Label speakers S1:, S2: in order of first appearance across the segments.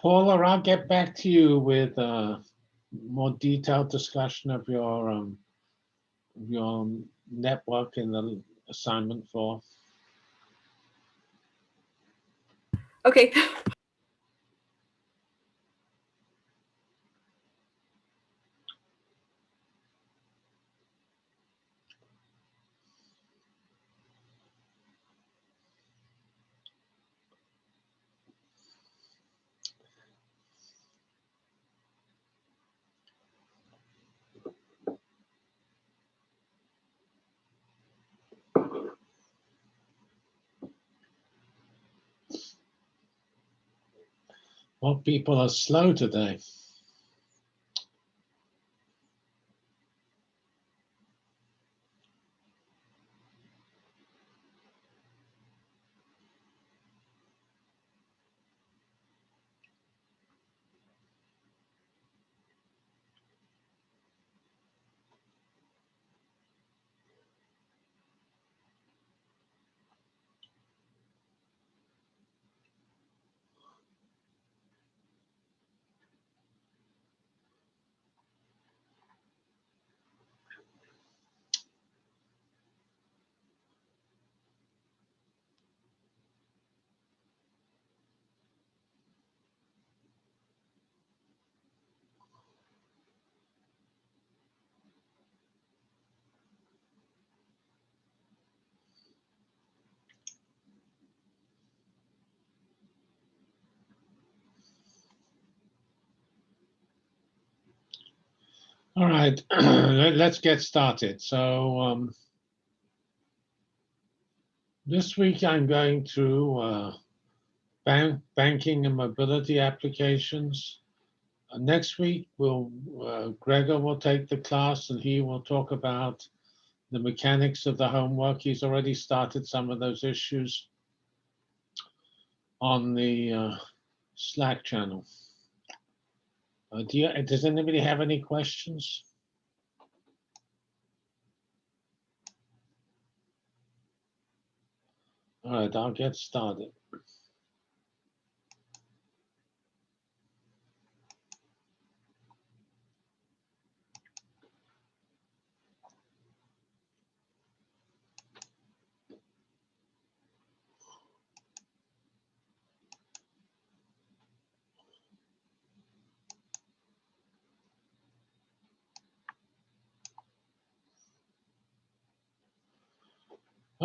S1: Paula, I'll get back to you with a more detailed discussion of your um, your network in the assignment for.
S2: Okay.
S1: Well, people are slow today. Right, let- let's get started. So um, this week I'm going through uh, bank, banking and mobility applications. Uh, next week, we'll uh, Gregor will take the class and he will talk about the mechanics of the homework. He's already started some of those issues on the uh, Slack channel. Uh, do you, does anybody have any questions? All right, I'll get started.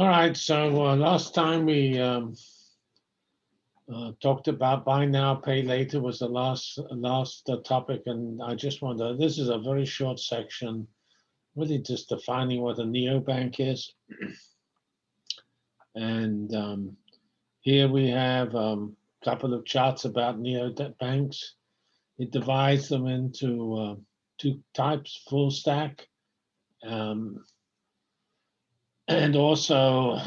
S1: All right, so uh, last time we um, uh, talked about buy now, pay later was the last last uh, topic, and I just wonder, this is a very short section, really just defining what a neobank is. and um, here we have a um, couple of charts about neobanks. It divides them into uh, two types, full stack, um, and also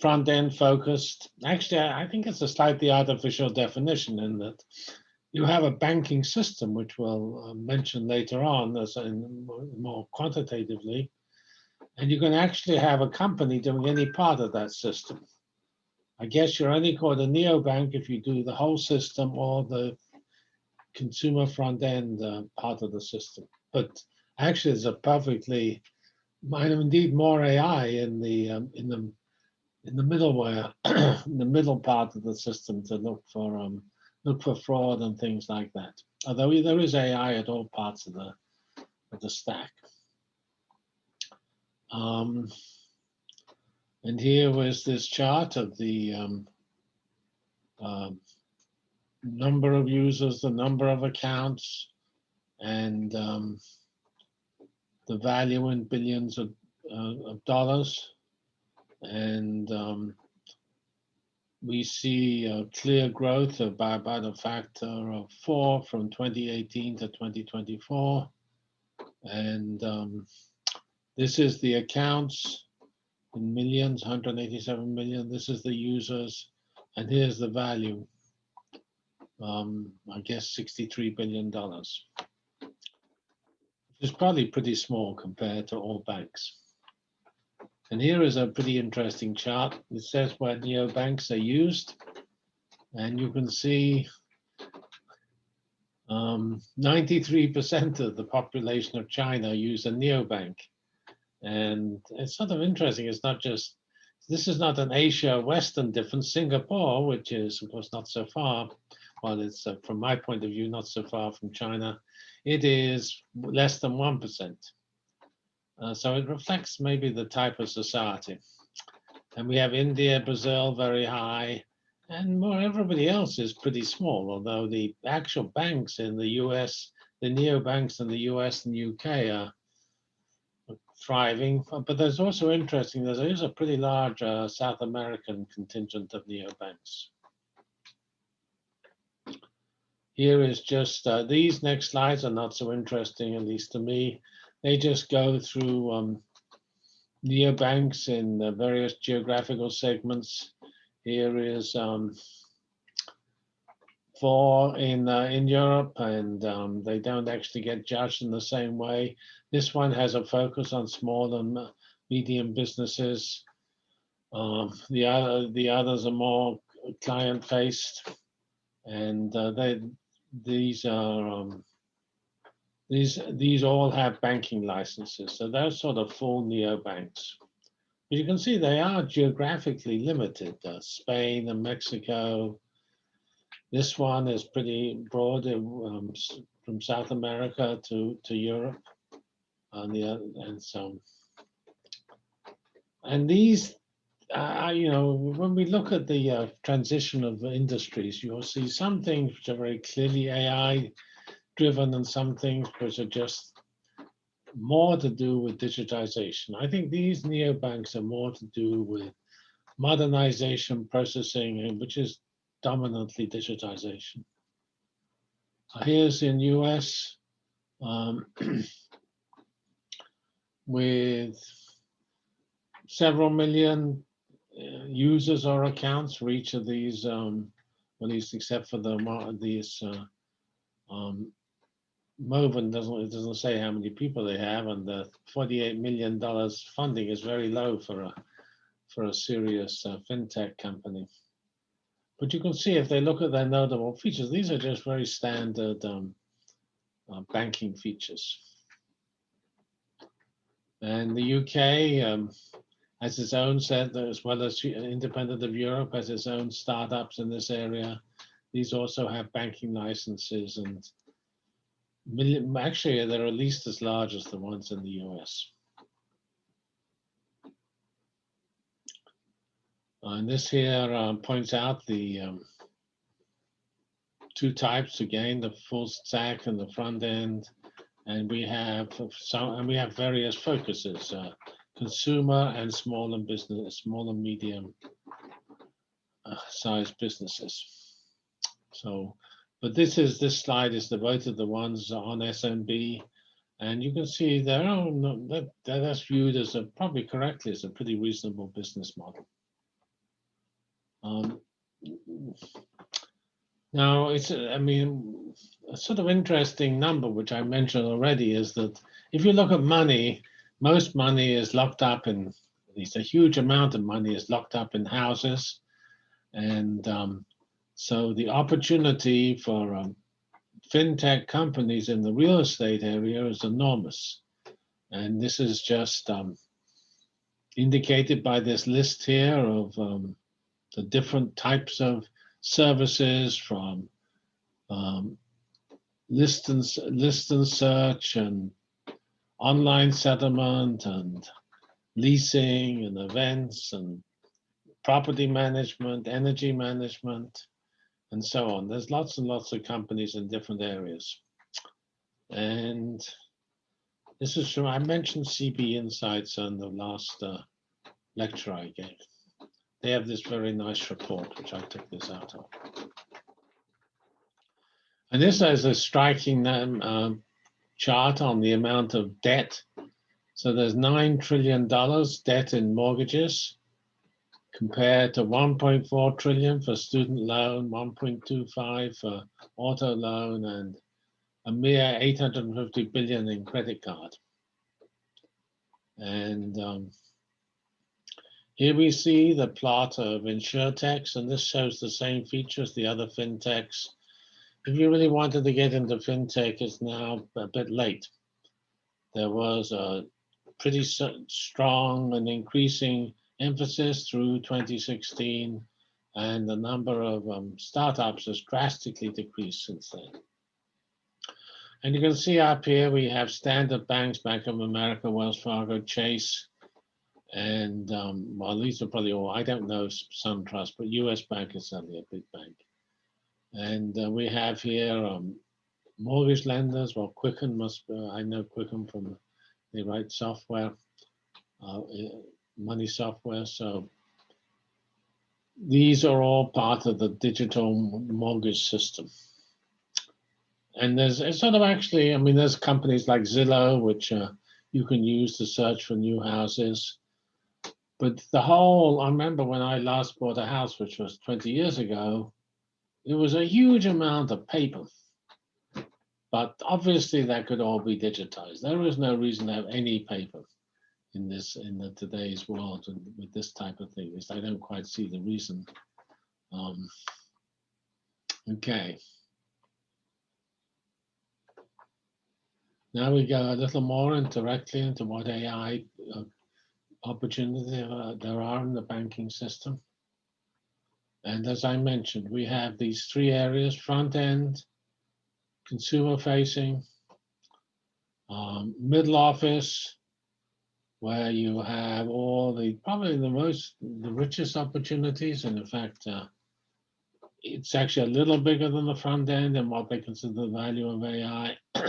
S1: front end focused. Actually, I think it's a slightly artificial definition in that you have a banking system, which we'll uh, mention later on as in more quantitatively, and you can actually have a company doing any part of that system. I guess you're only called a neobank if you do the whole system or the consumer front end uh, part of the system. But actually, it's a perfectly might indeed more AI in the um, in the in the middleware, in the middle part of the system to look for um, look for fraud and things like that. Although there is AI at all parts of the of the stack. Um, and here was this chart of the um, uh, number of users, the number of accounts, and um, the value in billions of, uh, of dollars. And um, we see a clear growth of by about a factor of four from 2018 to 2024. And um, this is the accounts in millions, 187 million. This is the users, and here's the value. Um, I guess $63 billion is probably pretty small compared to all banks. And here is a pretty interesting chart. It says where neobanks are used. And you can see um, 93% of the population of China use a neobank. And it's sort of interesting. It's not just, this is not an Asia Western difference. Singapore, which is, of course, not so far, well, it's uh, from my point of view, not so far from China, it is less than 1%. Uh, so it reflects maybe the type of society. And we have India, Brazil, very high, and more everybody else is pretty small, although the actual banks in the US, the neobanks in the US and UK are thriving. But there's also interesting, there is a pretty large uh, South American contingent of neobanks. Here is just, uh, these next slides are not so interesting, at least to me. They just go through um, neobanks in various geographical segments. Here is um, four in uh, in Europe, and um, they don't actually get judged in the same way. This one has a focus on small and medium businesses. Um, the other the others are more client faced, and uh, they these are um, these these all have banking licenses, so they're sort of full neobanks. But you can see they are geographically limited. Uh, Spain and Mexico. This one is pretty broad um, from South America to to Europe, and the and so. And these, uh, you know, when we look at the uh, transition of industries, you'll see some things which are very clearly AI driven and some things which are just more to do with digitization. I think these neobanks are more to do with modernization, processing, which is dominantly digitization. Here's in US um, with several million uh, users or accounts for each of these, um, at least except for the these uh, um, Moven doesn't it doesn't say how many people they have, and the 48 million dollars funding is very low for a for a serious uh, fintech company. But you can see if they look at their notable features, these are just very standard um, uh, banking features. And the UK um, has its own set, as well as independent of Europe, has its own startups in this area. These also have banking licenses and actually, they're at least as large as the ones in the US. Uh, and this here um, points out the um, two types again, the full stack and the front end. And we have some, and we have various focuses, uh, consumer and small and business, small and medium uh, sized businesses. So but this is this slide is devoted to the ones on SMB. And you can see there that, that's viewed as a probably correctly as a pretty reasonable business model. Um, now it's I mean a sort of interesting number which I mentioned already is that if you look at money, most money is locked up in at least a huge amount of money is locked up in houses, and um, so the opportunity for um, fintech companies in the real estate area is enormous. And this is just um, indicated by this list here of um, the different types of services from um, list and list and search and online settlement and leasing and events and property management, energy management, and so on. There's lots and lots of companies in different areas. And this is from, I mentioned CB Insights on the last uh, lecture I gave. They have this very nice report, which I took this out of. And this is a striking um, chart on the amount of debt. So there's $9 trillion debt in mortgages compared to 1.4 trillion for student loan, 1.25 for auto loan, and a mere 850 billion in credit card. And um, here we see the plot of insurtechs, and this shows the same features the other fintechs. If you really wanted to get into fintech, it's now a bit late. There was a pretty strong and increasing emphasis through 2016, and the number of um, startups has drastically decreased since then. And you can see up here, we have standard banks, Bank of America, Wells Fargo, Chase, and um, well, these are probably all, I don't know SunTrust, but US Bank is certainly a big bank. And uh, we have here um, mortgage lenders, well, Quicken must, uh, I know Quicken from, they write software, uh, eh, money software, so these are all part of the digital mortgage system. And there's it's sort of actually, I mean, there's companies like Zillow, which uh, you can use to search for new houses. But the whole, I remember when I last bought a house, which was 20 years ago, it was a huge amount of paper. But obviously that could all be digitized. There is no reason to have any paper in this, in the today's world with, this type of thing. At least I don't quite see the reason. Um, okay. Now we go a little more directly into what AI uh, opportunity uh, there are in the banking system. And as I mentioned, we have these three areas, front end, consumer facing, um, middle office, where you have all the, probably the most, the richest opportunities. And in fact, uh, it's actually a little bigger than the front end and what they consider the value of AI.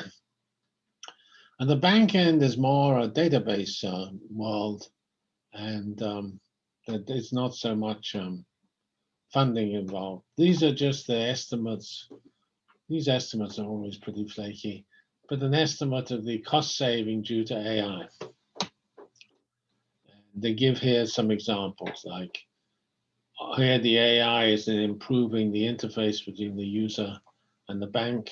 S1: And the back end is more a database uh, world, and um, that there's not so much um, funding involved. These are just the estimates. These estimates are always pretty flaky, but an estimate of the cost saving due to AI. They give here some examples, like uh, here the AI is in improving the interface between the user and the bank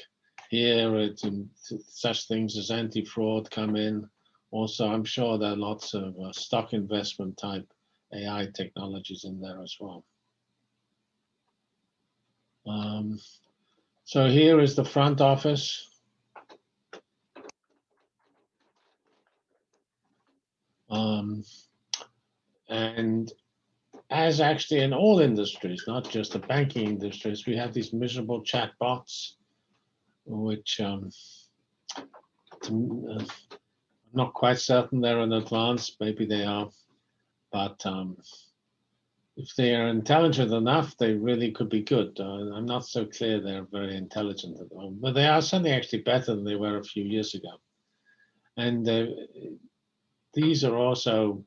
S1: here it's in such things as anti-fraud come in. Also, I'm sure there are lots of uh, stock investment type AI technologies in there as well. Um, so here is the front office. Um, and as actually in all industries, not just the banking industries, we have these miserable chatbots which um, uh, I'm not quite certain they're in advance. Maybe they are, but um, if they are intelligent enough, they really could be good. Uh, I'm not so clear they're very intelligent at moment, but they are certainly actually better than they were a few years ago. And uh, these are also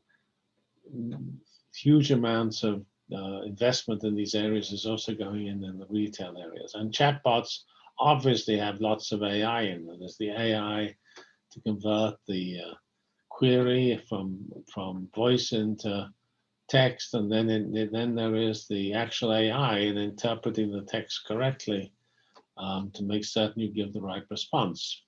S1: huge amounts of uh, investment in these areas is also going in in the retail areas. And chatbots obviously have lots of AI in them. There's the AI to convert the uh, query from from voice into text, and then in, then there is the actual AI in interpreting the text correctly um, to make certain you give the right response.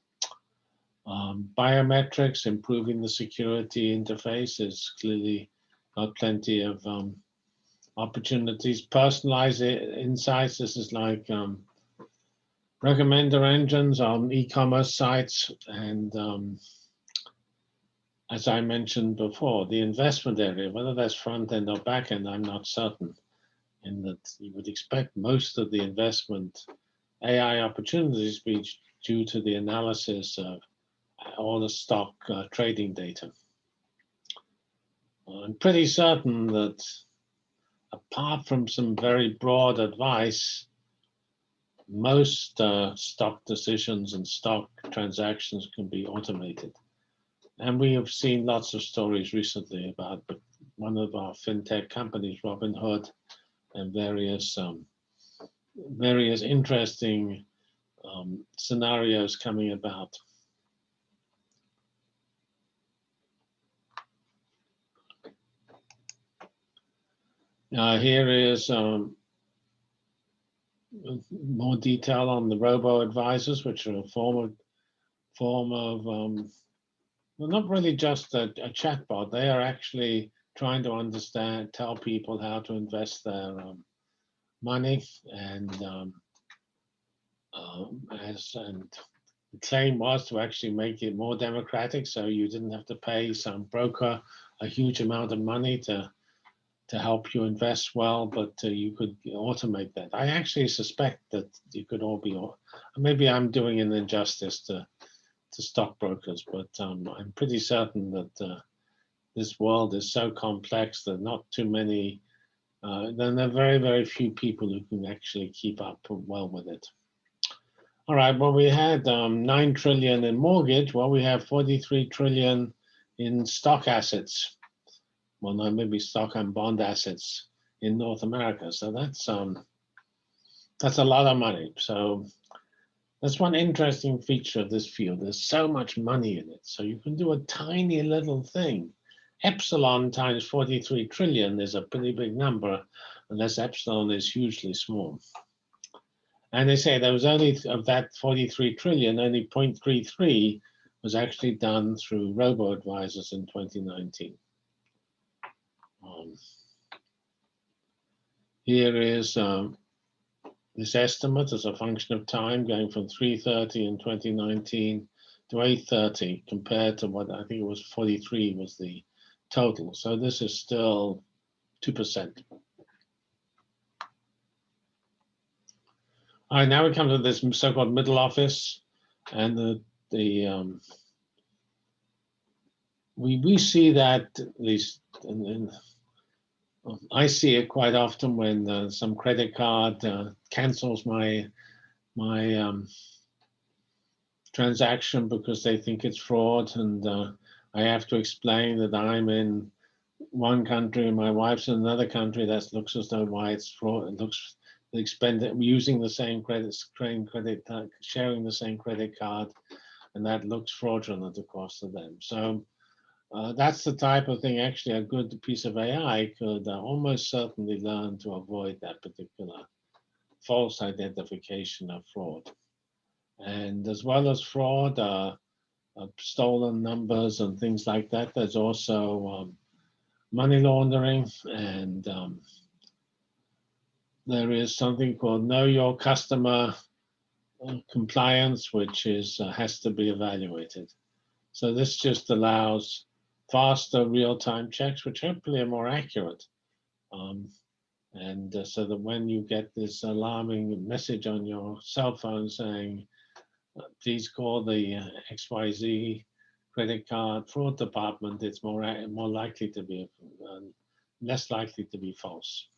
S1: Um, biometrics, improving the security interface is clearly got plenty of um, opportunities. Personalized insights, this is like um, recommender engines on e-commerce sites and um, as I mentioned before, the investment area, whether that's front end or back end, I'm not certain. In that you would expect most of the investment AI opportunities to be due to the analysis of all the stock uh, trading data. I'm pretty certain that apart from some very broad advice, most uh, stock decisions and stock transactions can be automated. And we have seen lots of stories recently about one of our fintech companies, Robinhood, and various um, various interesting um, scenarios coming about. Now here is um, more detail on the robo advisors, which are a form of form of um, well, not really just a, a chatbot. They are actually trying to understand, tell people how to invest their um, money and um, um, as and the claim was to actually make it more democratic, so you didn't have to pay some broker a huge amount of money to to help you invest well, but uh, you could automate that. I actually suspect that you could all be, maybe I'm doing an injustice to to stockbrokers, but um, I'm pretty certain that uh, this world is so complex that not too many, uh, then there are very, very few people who can actually keep up well with it. All right, well, we had um, 9 trillion in mortgage. Well, we have 43 trillion in stock assets. Well, no, maybe stock and bond assets in North America. So that's um, that's a lot of money. So that's one interesting feature of this field. There's so much money in it. So you can do a tiny little thing. Epsilon times 43 trillion is a pretty big number, unless epsilon is hugely small. And they say there was only of that 43 trillion, only 0.33 was actually done through robo-advisors in 2019. Um, here is um, this estimate as a function of time going from 330 in 2019 to 830 compared to what I think it was 43 was the total. So this is still 2%. All right, now we come to this so-called middle office and the, the um, we, we see that at least in, in I see it quite often when uh, some credit card uh, cancels my my um, transaction because they think it's fraud, and uh, I have to explain that I'm in one country and my wife's in another country. That looks as though why it's fraud. It looks expend using the same credit, same credit, uh, sharing the same credit card, and that looks fraudulent, of course, to them. So uh, that's the type of thing actually a good piece of AI could uh, almost certainly learn to avoid that particular false identification of fraud. And as well as fraud, uh, uh stolen numbers and things like that, there's also um, money laundering and um, there is something called know your customer uh, compliance, which is has to be evaluated. So this just allows faster real-time checks, which hopefully are more accurate. Um, and uh, so that when you get this alarming message on your cell phone saying, uh, please call the uh, XYZ credit card fraud department, it's more, more likely to be, uh, less likely to be false.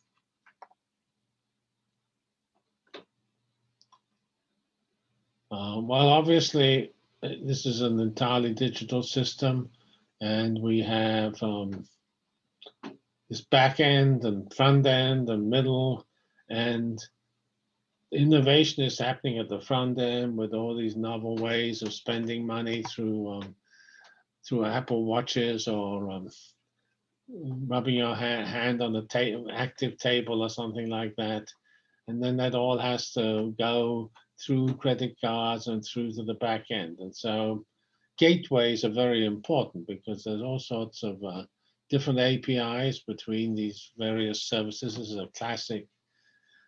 S1: Uh, well, obviously, uh, this is an entirely digital system and we have um, this back end and front end and middle and innovation is happening at the front end with all these novel ways of spending money through um, through Apple watches or um, rubbing your ha hand on the ta active table or something like that. And then that all has to go through credit cards and through to the back end. And so gateways are very important because there's all sorts of uh, different APIs between these various services. This is a classic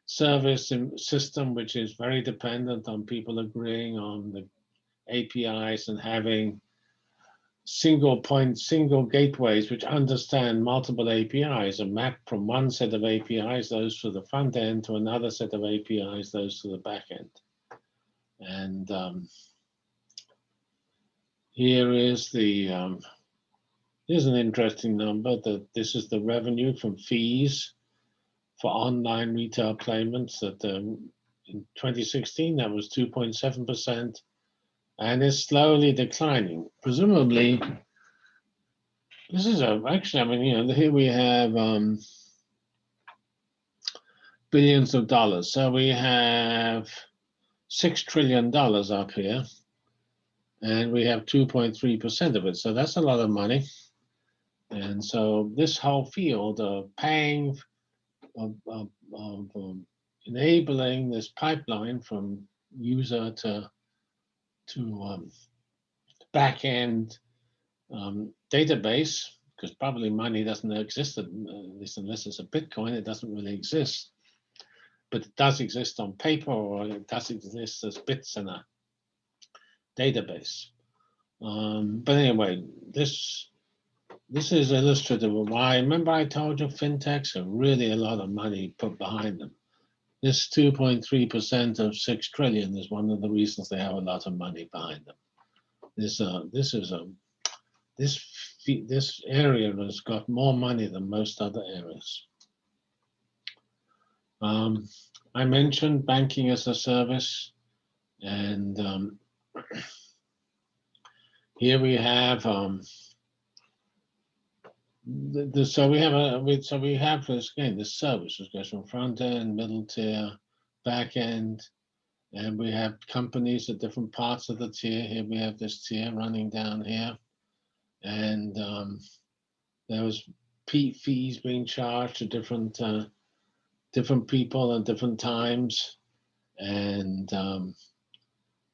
S1: service system which is very dependent on people agreeing on the APIs and having single point, single gateways which understand multiple APIs and map from one set of APIs, those for the front end, to another set of APIs, those to the back end. And um, here is the, um, here's an interesting number that this is the revenue from fees for online retail payments that um, in 2016, that was 2.7% and is slowly declining. Presumably, this is a, actually, I mean, you know, here we have um, billions of dollars. So we have $6 trillion up here and we have 2.3% of it. So that's a lot of money. And so this whole field of paying, of, of, of um, enabling this pipeline from user to, to um, back end um, database, because probably money doesn't exist, at least unless it's a Bitcoin, it doesn't really exist. but it does exist on paper or it does exist as bits in a database. Um, but anyway, this this is illustrative of why. Remember, I told you fintechs are really a lot of money put behind them. This 2.3% of six trillion is one of the reasons they have a lot of money behind them. This uh, this is a this this area has got more money than most other areas. Um, I mentioned banking as a service, and um, here we have um, the, the, so we have a we, so we have this again this service. Which goes from front end, middle tier, back end, and we have companies at different parts of the tier. Here we have this tier running down here, and um, there was P fees being charged to different uh, different people at different times, and um,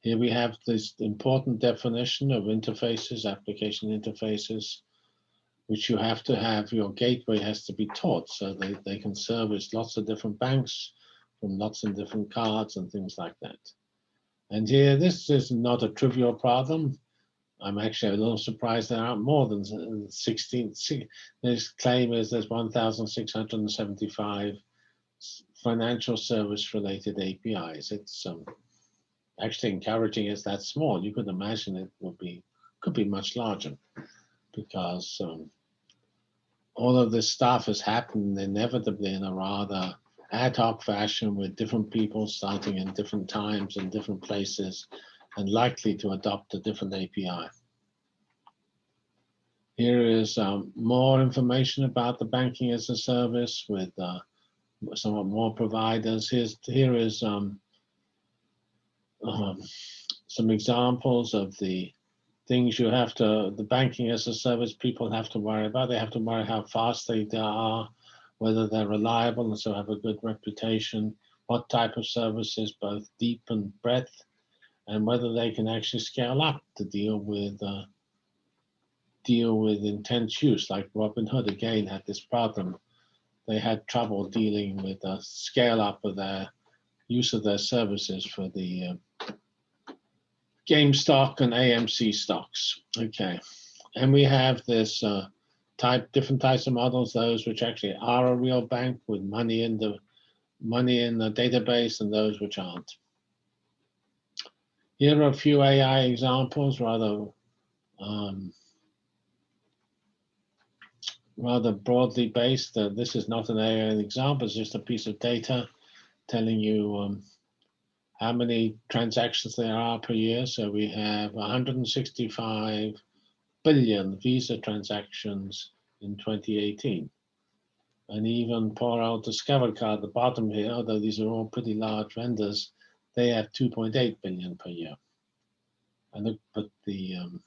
S1: here we have this important definition of interfaces, application interfaces, which you have to have, your gateway has to be taught so they, they can service lots of different banks from lots of different cards and things like that. And here, this is not a trivial problem. I'm actually a little surprised there aren't more than 16. This claim is there's 1,675 financial service related APIs. It's um, actually encouraging it's that small. You could imagine it would be could be much larger because um, all of this stuff has happened inevitably in a rather ad hoc fashion with different people starting in different times and different places and likely to adopt a different API. Here is um, more information about the banking as a service with uh, somewhat more providers. Here's, here is um, um, some examples of the things you have to, the banking as a service people have to worry about. They have to worry how fast they are, whether they're reliable and so have a good reputation, what type of services, both deep and breadth, and whether they can actually scale up to deal with uh, deal with intense use. Like Robinhood again had this problem they had trouble dealing with the scale up of their use of their services for the uh, stock and AMC stocks. Okay, and we have this uh, type, different types of models, those which actually are a real bank with money in the money in the database and those which aren't. Here are a few AI examples, rather um, rather broadly based. Uh, this is not an AI example, it's just a piece of data telling you um, how many transactions there are per year. So we have 165 billion Visa transactions in 2018. And even poor old Discover Card at the bottom here, although these are all pretty large vendors, they have 2.8 billion per year. And the, but the um,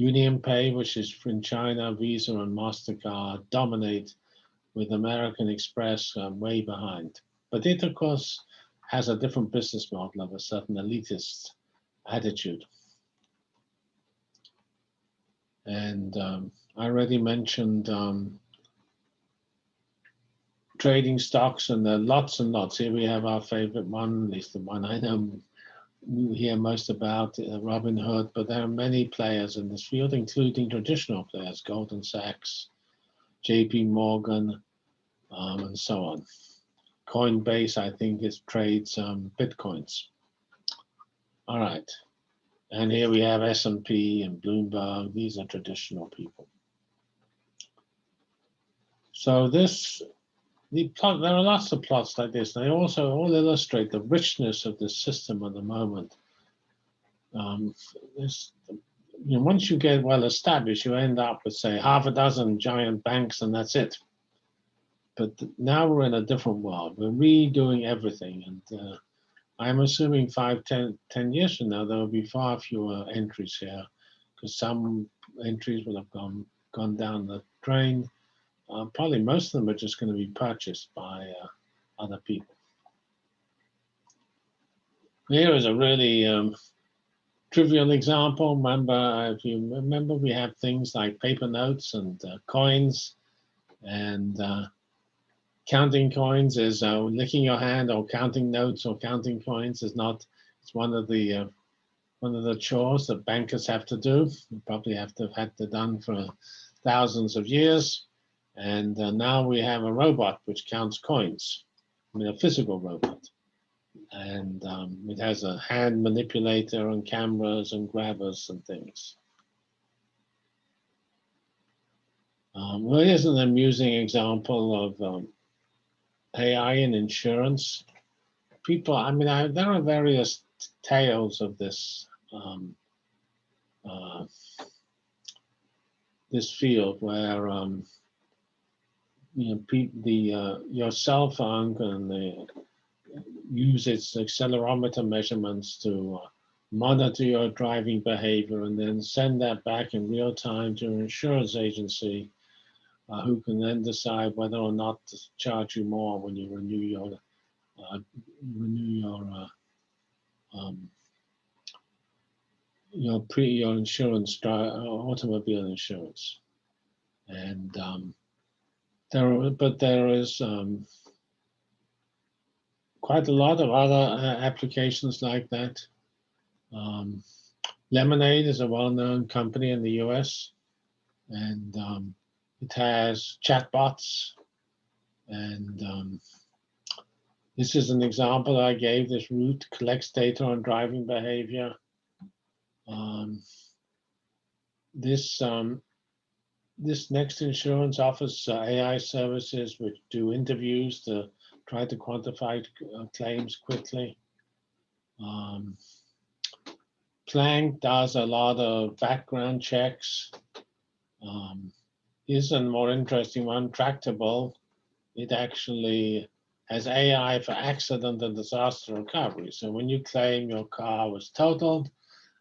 S1: UnionPay, which is in China, Visa and MasterCard dominate with American Express um, way behind. But it, of course, has a different business model of a certain elitist attitude. And um, I already mentioned um, trading stocks and there are lots and lots. Here we have our favorite one, at least the one I know we hear most about uh, Robinhood, but there are many players in this field, including traditional players, Goldman Sachs, JP Morgan, um, and so on. Coinbase, I think, is trades um, Bitcoins. All right. And here we have S&P and Bloomberg. These are traditional people. So this the plot, there are lots of plots like this. They also all illustrate the richness of the system at the moment. Um, this, you know, once you get well established, you end up with say half a dozen giant banks, and that's it. But now we're in a different world. We're redoing everything, and uh, I'm assuming five, ten, ten years from now there will be far fewer entries here, because some entries will have gone gone down the drain uh, probably most of them are just going to be purchased by uh, other people. Here is a really um, trivial example. Remember, if you remember, we have things like paper notes and uh, coins, and uh, counting coins is uh, licking your hand or counting notes or counting coins is not, it's one of the, uh, one of the chores that bankers have to do. You probably have to have had to done for thousands of years. And uh, now we have a robot which counts coins, I mean, a physical robot. And um, it has a hand manipulator and cameras and grabbers and things. Um, well, here's an amusing example of um, AI in insurance. People, I mean, I, there are various tales of this um, uh, this field where um, you know pe- the uh, your cell phone can uh, use its accelerometer measurements to uh, monitor your driving behavior and then send that back in real time to an insurance agency uh, who can then decide whether or not to charge you more when you renew your uh, renew your uh, um, your pre your insurance uh, automobile insurance. And um, there are- but there is um, quite a lot of other uh, applications like that. Um, lemonade is a well-known company in the us and um, it has chatbots and um, this is an example I gave. This Root collects data on driving behavior. Um, this um, this next insurance offers uh, AI services which do interviews to try to quantify uh, claims quickly. Um, Planck does a lot of background checks. Um, here's a more interesting one, Tractable. It actually has AI for accident and disaster recovery. So when you claim your car was totaled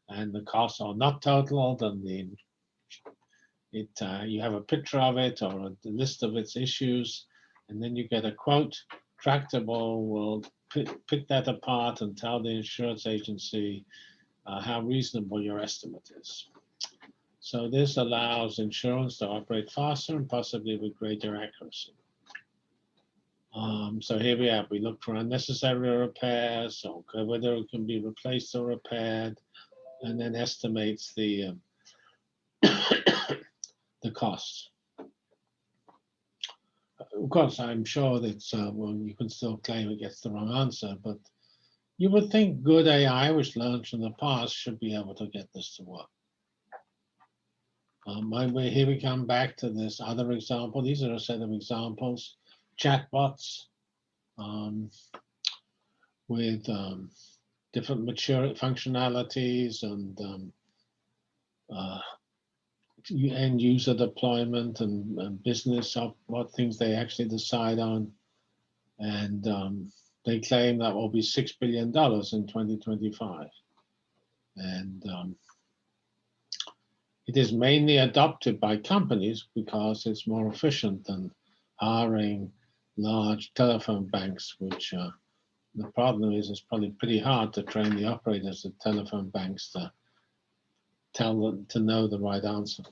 S1: and the costs are not totaled and the it uh, you have a picture of it or a list of its issues, and then you get a quote. Tractable will pick, pick that apart and tell the insurance agency uh, how reasonable your estimate is. So this allows insurance to operate faster and possibly with greater accuracy. Um, so here we have, we look for unnecessary repairs, whether it can be replaced or repaired, and then estimates the um, the costs. Of course, I'm sure that uh, well, you can still claim it gets the wrong answer, but you would think good AI, which learns from the past, should be able to get this to work. Um, here we come back to this other example. These are a set of examples. Chatbots um, with um, different mature functionalities and um, uh, end user deployment and, and business of what things they actually decide on. And um, they claim that will be $6 billion in 2025. And um, it is mainly adopted by companies because it's more efficient than hiring large telephone banks, which uh, the problem is it's probably pretty hard to train the operators of telephone banks to tell them to know the right answer.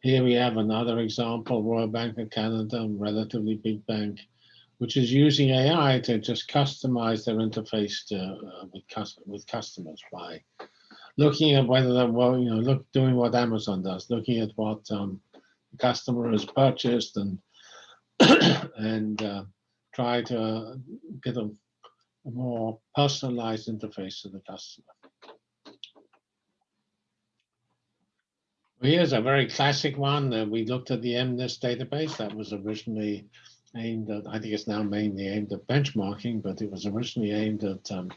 S1: Here we have another example, Royal Bank of Canada, a relatively big bank, which is using AI to just customize their interface to, uh, with, cus- with customers by looking at whether they're, well, you know, look, doing what Amazon does, looking at what um, the customer has purchased and and uh, try to get a, a more personalized interface to the customer. Here's a very classic one. Uh, we looked at the MNIST database that was originally aimed at, I think it's now mainly aimed at benchmarking, but it was originally aimed at um,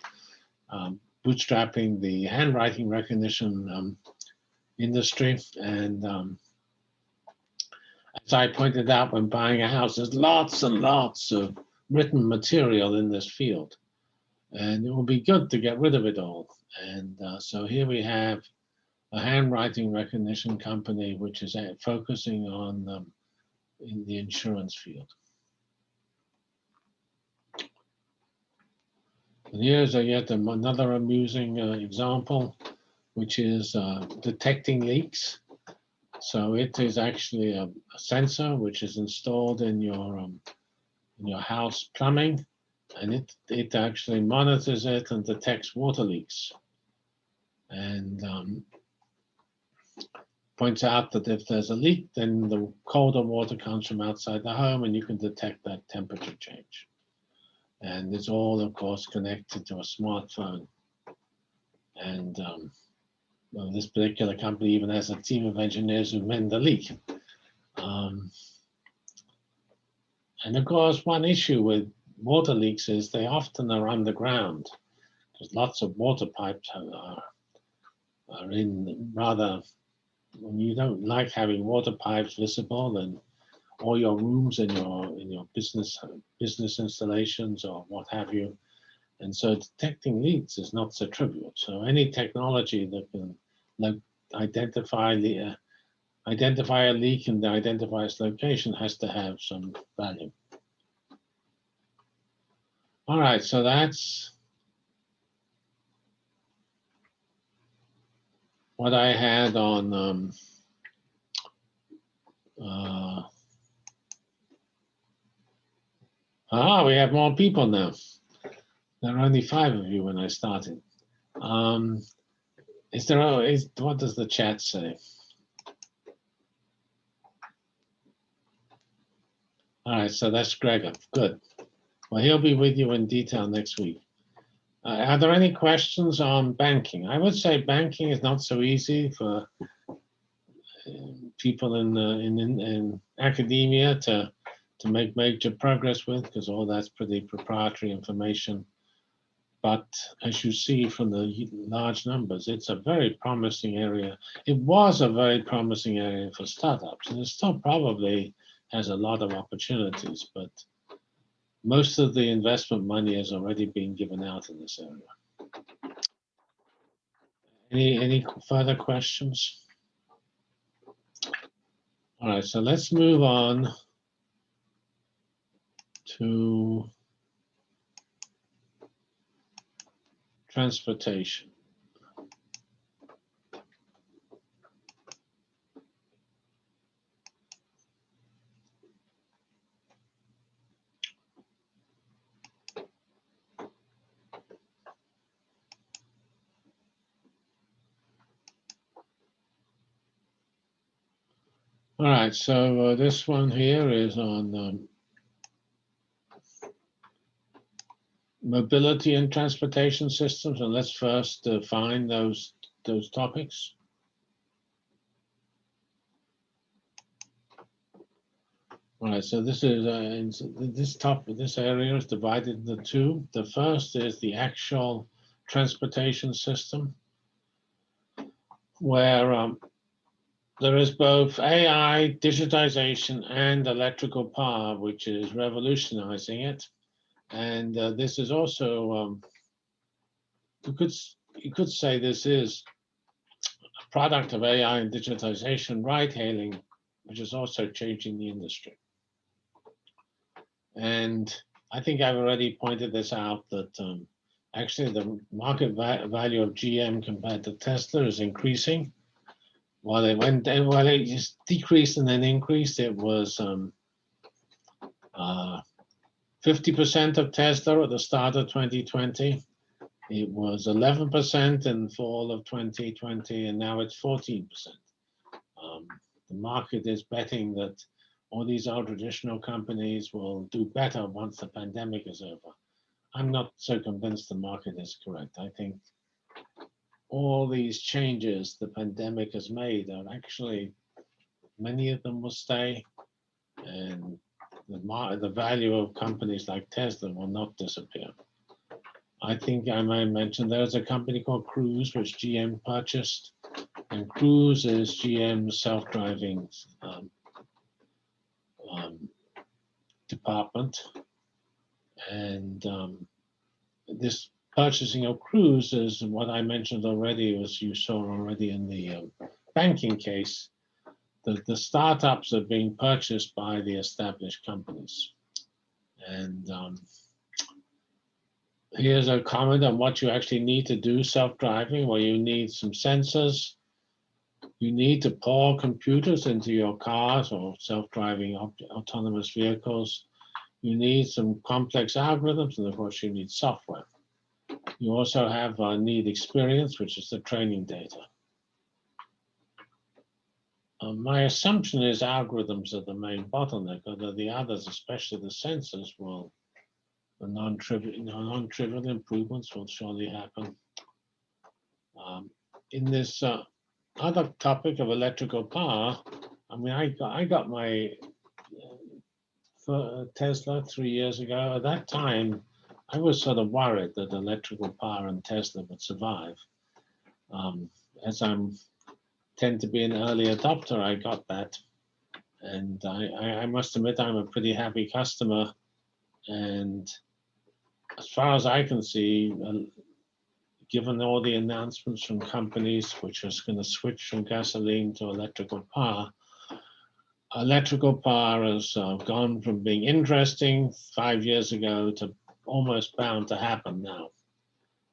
S1: um, bootstrapping the handwriting recognition um, industry. And um, as I pointed out when buying a house, there's lots and lots of written material in this field. And it will be good to get rid of it all. And uh, so here we have a handwriting recognition company which is uh, focusing on um, in the insurance field. And here's a yet another amusing uh, example, which is uh, detecting leaks. So it is actually a, a sensor which is installed in your um, in your house plumbing, and it it actually monitors it and detects water leaks, and um, points out that if there's a leak, then the colder water comes from outside the home, and you can detect that temperature change. And it's all, of course, connected to a smartphone. And um, well, this particular company even has a team of engineers who mend the leak. Um, and of course, one issue with water leaks is they often are underground because lots of water pipes are, are in rather, when you don't like having water pipes visible and all your rooms in your in your business business installations or what have you. And so detecting leaks is not so trivial. So any technology that can like, identify the uh, identify a leak and identify its location has to have some value. All right, so that's what I had on um, uh, Ah, we have more people now. There are only five of you when I started. Um, is there, a, is, what does the chat say? All right, so that's Gregor, good. Well, he'll be with you in detail next week. Uh, are there any questions on banking? I would say banking is not so easy for uh, people in, uh, in, in, in academia to to make major progress with because all that's pretty proprietary information. But as you see from the large numbers, it's a very promising area. It was a very promising area for startups, and it still probably has a lot of opportunities, but most of the investment money has already been given out in this area. Any, any further questions? All right, so let's move on to transportation. All right, so uh, this one here is on um, mobility and transportation systems, and let's first define those those topics. All right, so this is uh, this top this area is divided into two. The first is the actual transportation system, where um, there is both AI, digitization, and electrical power, which is revolutionizing it. And uh, this is also, um, you could you could say this is a product of AI and digitization, ride hailing, which is also changing the industry. And I think I've already pointed this out that um, actually the market va value of GM compared to Tesla is increasing. While it went, while it just decreased and then increased, it was um, uh, 50% of Tesla at the start of 2020. It was 11% in fall of 2020, and now it's 14%. Um, the market is betting that all these old traditional companies will do better once the pandemic is over. I'm not so convinced the market is correct. I think all these changes the pandemic has made are actually, many of them will stay, and the, the value of companies like Tesla will not disappear. I think I might mention there's a company called Cruise, which GM purchased, and Cruise is GM's self-driving um, um, department. And um, this purchasing of Cruise is what I mentioned already, as you saw already in the um, banking case, the, the startups are being purchased by the established companies. And um, here's a comment on what you actually need to do self-driving, Well, you need some sensors, You need to pour computers into your cars or self-driving autonomous vehicles. You need some complex algorithms, and of course, you need software. You also have uh, need experience, which is the training data. Uh, my assumption is algorithms are the main bottleneck, although the others, especially the sensors, will the non-trivial, non-trivial improvements will surely happen. Um, in this uh, other topic of electrical power, I mean, I got, I got my uh, Tesla three years ago. At that time, I was sort of worried that electrical power and Tesla would survive. Um, as I'm tend to be an early adopter, I got that, and I, I, I must admit I'm a pretty happy customer. And as far as I can see, uh, given all the announcements from companies which is going to switch from gasoline to electrical power, electrical power has uh, gone from being interesting five years ago to almost bound to happen now.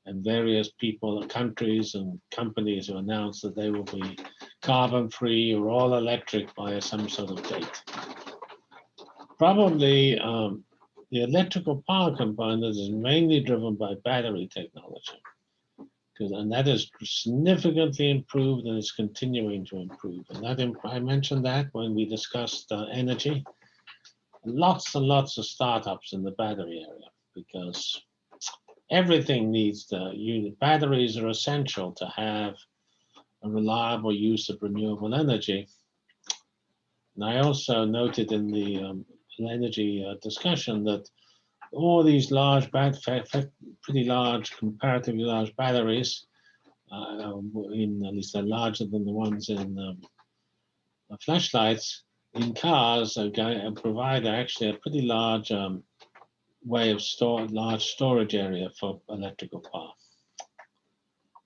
S1: And various people, countries and companies who announced that they will be carbon free or all electric by some sort of date. Probably um, the electrical power component is mainly driven by battery technology. And that is significantly improved and is continuing to improve. And that I mentioned that when we discussed uh, energy. Lots and lots of startups in the battery area because everything needs the unit. Batteries are essential to have a reliable use of renewable energy. And I also noted in the um, energy uh, discussion that all these large, fa- pretty large, comparatively large batteries, uh, in at least they're larger than the ones in um, the flashlights, in cars are going provide actually a pretty large um, way of store large storage area for electrical power.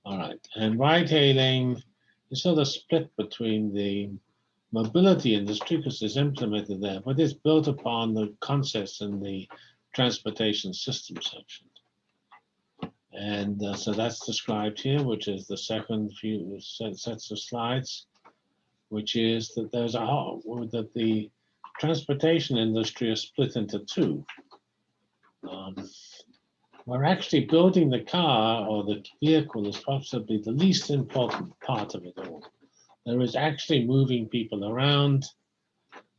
S1: All right, and ride hailing is sort of split between the mobility industry because it's implemented there, but it's built upon the concepts in the transportation system section. And uh, so that's described here, which is the second few sets of slides, which is that there's a that the transportation industry is split into two. Um, we're actually building the car or the vehicle is possibly the least important part of it all. There is actually moving people around.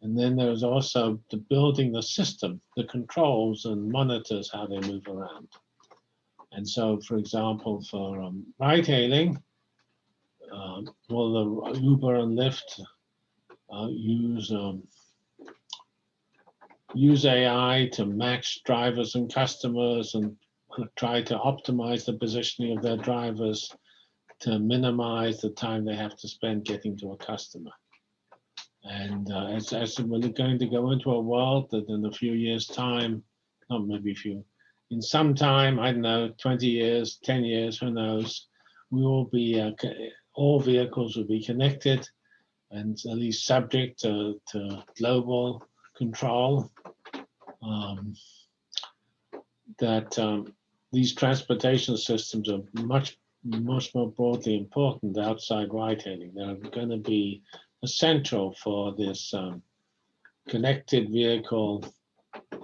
S1: And then there's also the building the system, the controls and monitors how they move around. And so, for example, for um, ride hailing, um, will the Uber and Lyft uh, use um, use AI to match drivers and customers and try to optimize the positioning of their drivers to minimize the time they have to spend getting to a customer. And uh, as, as we're going to go into a world that in a few years' time, not maybe a few, in some time, I don't know, 20 years, 10 years, who knows, we will be, uh, all vehicles will be connected and at least subject to, to global control. Um, that um, these transportation systems are much, much more broadly important outside ride hailing. They're going to be essential for this um, connected vehicle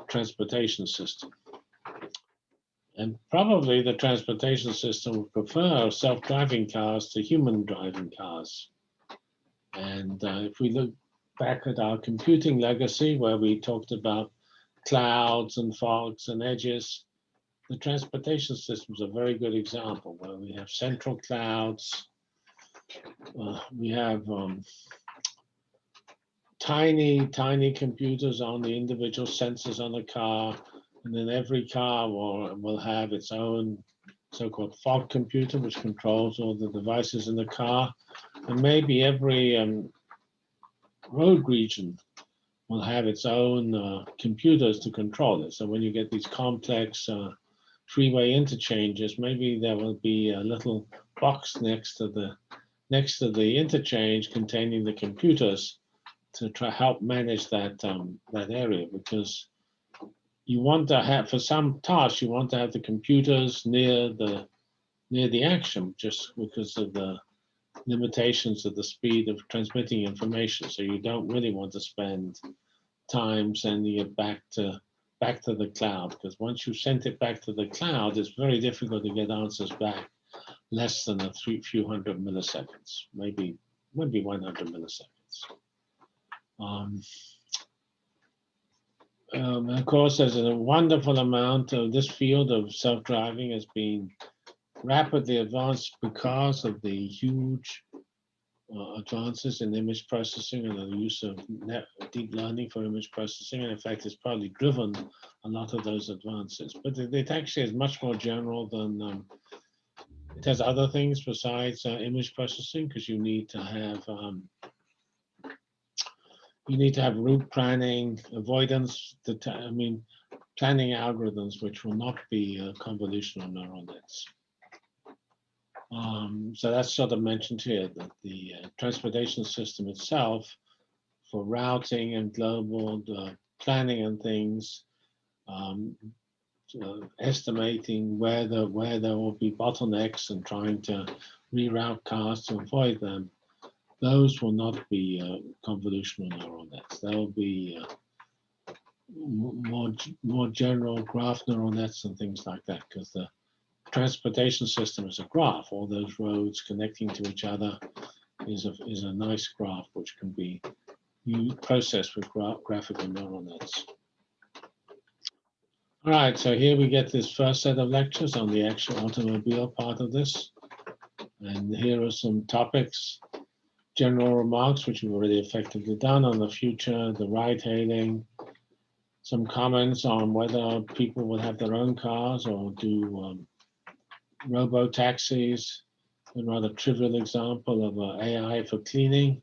S1: transportation system. And probably the transportation system would prefer self-driving cars to human driving cars. And uh, if we look back at our computing legacy, where we talked about clouds and fogs and edges, the transportation system is a very good example where we have central clouds, uh, we have um, tiny, tiny computers on the individual sensors on the car, and then every car will, will have its own so-called fog computer, which controls all the devices in the car, and maybe every um, road region will have its own uh, computers to control it. So when you get these complex uh, freeway interchanges, maybe there will be a little box next to the next to the interchange containing the computers to try help manage that um, that area because you want to have for some tasks you want to have the computers near the near the action just because of the limitations of the speed of transmitting information. So you don't really want to spend time sending it back to back to the cloud because once you sent it back to the cloud, it's very difficult to get answers back less than a three, few hundred milliseconds, maybe maybe 100 milliseconds. Um, um, of course, there's a wonderful amount of this field of self-driving has been rapidly advanced because of the huge uh, advances in image processing and the use of net, deep learning for image processing. And in fact, it's probably driven a lot of those advances. But it, it actually is much more general than, um, it has other things besides uh, image processing because you need to have um, you need to have route planning, avoidance, I mean, planning algorithms which will not be uh, convolutional neural nets. Um, so that's sort of mentioned here that the uh, transportation system itself for routing and global uh, planning and things, um, uh, estimating where the where there will be bottlenecks and trying to reroute cars to avoid them. Those will not be uh, convolutional neural nets. They'll be uh, more more general graph neural nets and things like that because the transportation system is a graph. All those roads connecting to each other is a, is a nice graph which can be processed with gra graphical neural nets. All right, so here we get this first set of lectures on the actual automobile part of this. And here are some topics, general remarks, which we've already effectively done on the future, the ride hailing, some comments on whether people will have their own cars or do um, robo taxis, a rather trivial example of uh, AI for cleaning,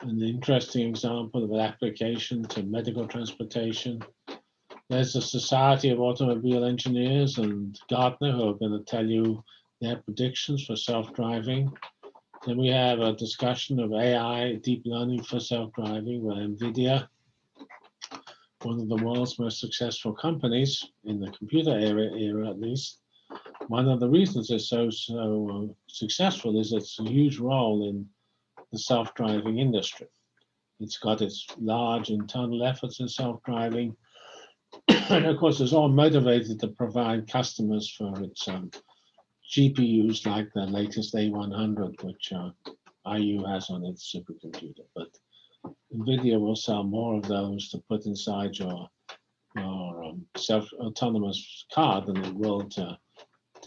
S1: an interesting example of an application to medical transportation. There's the Society of Automobile Engineers and Gartner who are going to tell you their predictions for self-driving. Then we have a discussion of AI, deep learning for self-driving with NVIDIA, one of the world's most successful companies in the computer era, era at least one of the reasons it's so so uh, successful is its a huge role in the self-driving industry. It's got its large internal efforts in self-driving, and of course, it's all motivated to provide customers for its um, GPUs like the latest A100, which uh, IU has on its supercomputer. But NVIDIA will sell more of those to put inside your, your um, self-autonomous car than it will to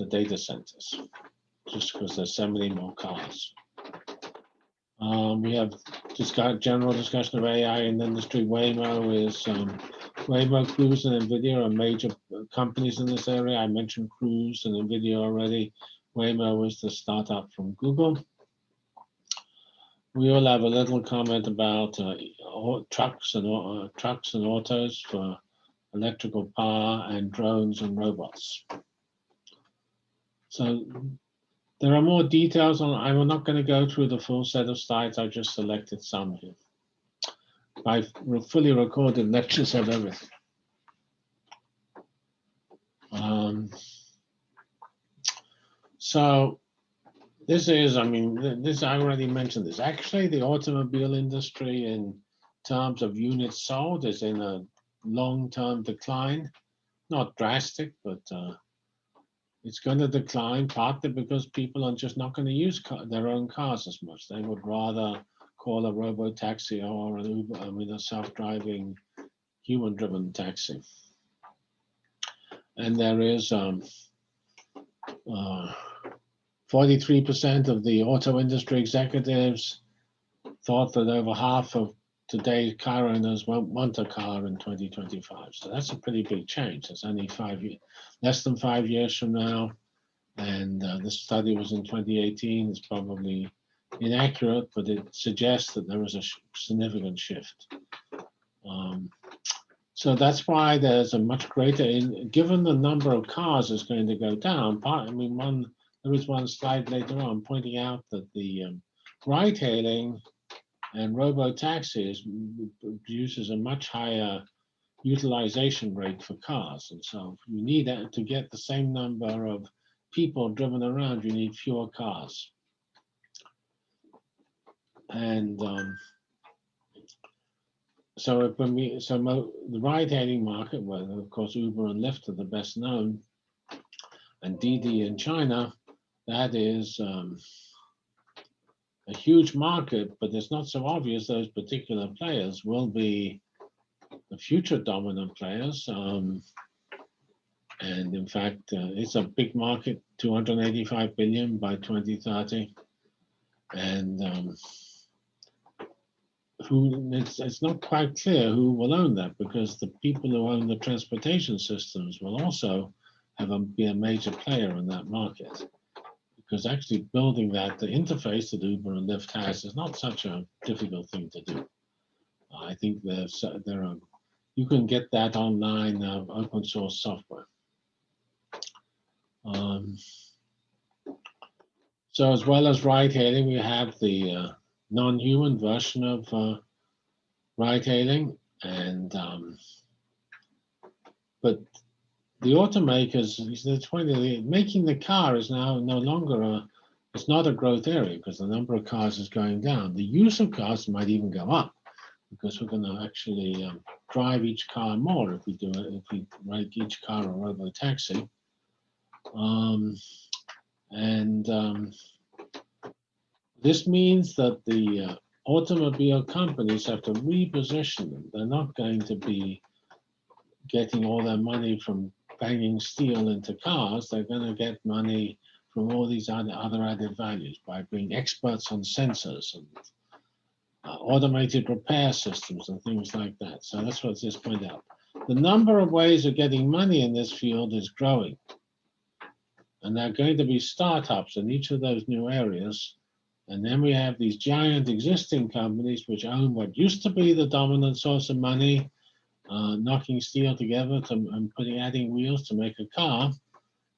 S1: the data centers, just because there's so many more cars. Um, we have just got general discussion of AI in the industry. Waymo is um, Waymo, Cruise, and NVIDIA are major companies in this area. I mentioned Cruise and NVIDIA already. Waymo is the startup from Google. We all have a little comment about uh, trucks and uh, trucks and autos for electrical power and drones and robots. So there are more details on, I'm not going to go through the full set of slides. I just selected some here. I've fully recorded lectures of everything. Um, so this is, I mean, this I already mentioned this. Actually, the automobile industry in terms of units sold is in a long-term decline. Not drastic, but uh, it's going to decline partly because people are just not going to use car, their own cars as much. They would rather call a robo taxi or an Uber, I mean, a self-driving human-driven taxi. And there is 43% uh, of the auto industry executives thought that over half of today car owners won't want a car in 2025. So that's a pretty big change. It's only five years, less than five years from now. And uh, this study was in 2018. It's probably inaccurate, but it suggests that there was a sh significant shift. Um, so that's why there's a much greater, in, given the number of cars is going to go down. Part, I mean, one there is one slide later on pointing out that the um, ride hailing and robo-taxis produces a much higher utilization rate for cars. And so you need to get the same number of people driven around, you need fewer cars. And um, so when we, so the ride-hailing market, well, of course, Uber and Lyft are the best known, and Didi in China, that is um, a huge market, but it's not so obvious those particular players will be the future dominant players. Um, and in fact, uh, it's a big market, 285 billion by 2030. And um, who it's, it's not quite clear who will own that because the people who own the transportation systems will also have a, be a major player in that market. Because actually building that, the interface that Uber and Lyft has is not such a difficult thing to do. I think there's there are you can get that online uh, open source software. Um, so as well as ride hailing, we have the uh, non-human version of uh, ride hailing and um, but the automakers the the, making the car is now no longer a it's not a growth area because the number of cars is going down the use of cars might even go up because we're going to actually um, drive each car more if we do it if we make each car a robo taxi um, and um, this means that the uh, automobile companies have to reposition them. They're not going to be getting all their money from banging steel into cars. They're going to get money from all these other, other added values by being experts on sensors and uh, automated repair systems and things like that. So that's what this point out. The number of ways of getting money in this field is growing. And there are going to be startups in each of those new areas. And then we have these giant existing companies which own what used to be the dominant source of money, uh, knocking steel together to, and putting adding wheels to make a car.